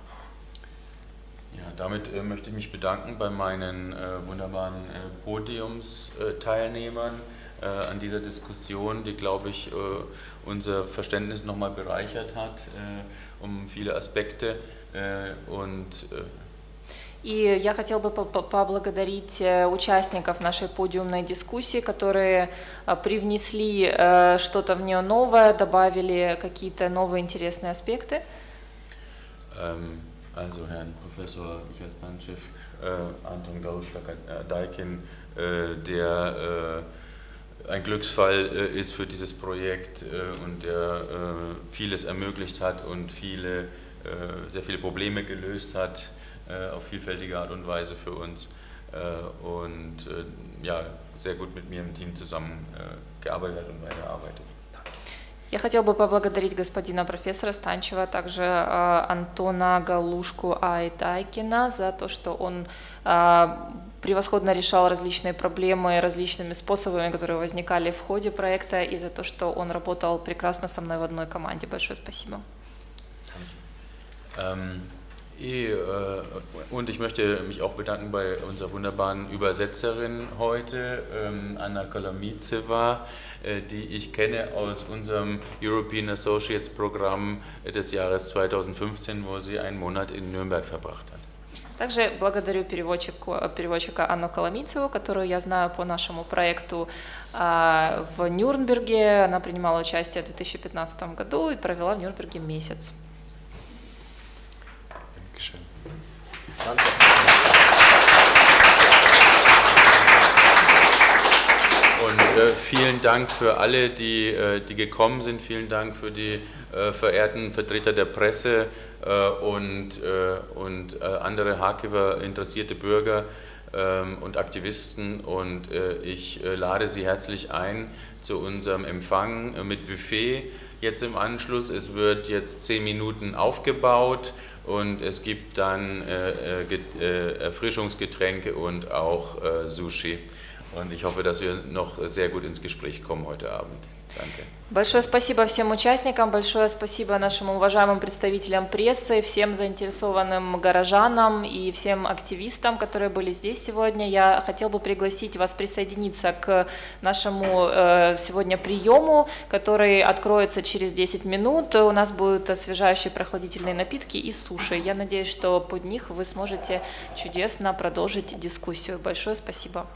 Ja, damit äh, möchte ich mich bedanken bei meinen äh, wunderbaren äh, Podiumsteilnehmern äh, an dieser Diskussion, die, glaube ich, äh, unser Verständnis nochmal bereichert hat äh, um viele Aspekte. und И я хотел бы поблагодарить участников нашей подиумной дискуссии, которые привнесли что-то в нее новое, добавили какие-то новые интересные аспекты. Ähm, also Herrn Professor Michael Stanchev, äh, Anton Garuschka-Daikin, äh, der äh, ein Glücksfall äh, ist für dieses Projekt äh, und der äh, vieles ermöglicht hat und viele, sehr viele Probleme gelöst hat auf vielfältige Art und Weise für uns und ja, sehr gut mit mir im Team zusammengearbeitet und weiterarbeitet. Я хотел бы поблагодарить господина профессора Станчева, а также э, Антона Галушку Айтайкина за то, что он э, превосходно решал различные проблемы различными способами, которые возникали в ходе проекта, и за то, что он работал прекрасно со мной в одной команде. Большое спасибо. Äh, und ich möchte mich auch bedanken bei unserer wunderbaren Übersetzerin heute, ähm, Anna Kolomizeva. Äh, die ich kenne aus unserem European Associates Programm des Jahres 2015, wo sie einen Monat in Nürnberg verbracht hat. Также благодарю переводчику, переводчика Анну Коломийцеву, которую я знаю по нашему проекту а, в Нюрнберге. Она принимала участие в 2015 году и провела в Нюрнберге месяц. Und äh, vielen Dank für alle, die, äh, die gekommen sind. Vielen Dank für die äh, verehrten Vertreter der Presse äh, und, äh, und äh, andere Harkiver interessierte Bürger ähm, und Aktivisten. Und ich lade Sie herzlich ein zu unserem Empfang mit Buffet jetzt im Anschluss. Es wird jetzt zehn Minuten aufgebaut und es gibt dann Erfrischungsgetränke und auch Sushi. Und ich hoffe, dass wir noch sehr gut ins Gespräch kommen heute Abend. Большое спасибо всем участникам, большое спасибо нашим уважаемым представителям прессы, всем заинтересованным горожанам и всем активистам, которые были здесь сегодня. Я хотел бы пригласить вас присоединиться к нашему э, сегодня приему, который откроется через 10 минут. У нас будут освежающие прохладительные напитки и суши. Я надеюсь, что под них вы сможете чудесно продолжить дискуссию. Большое спасибо.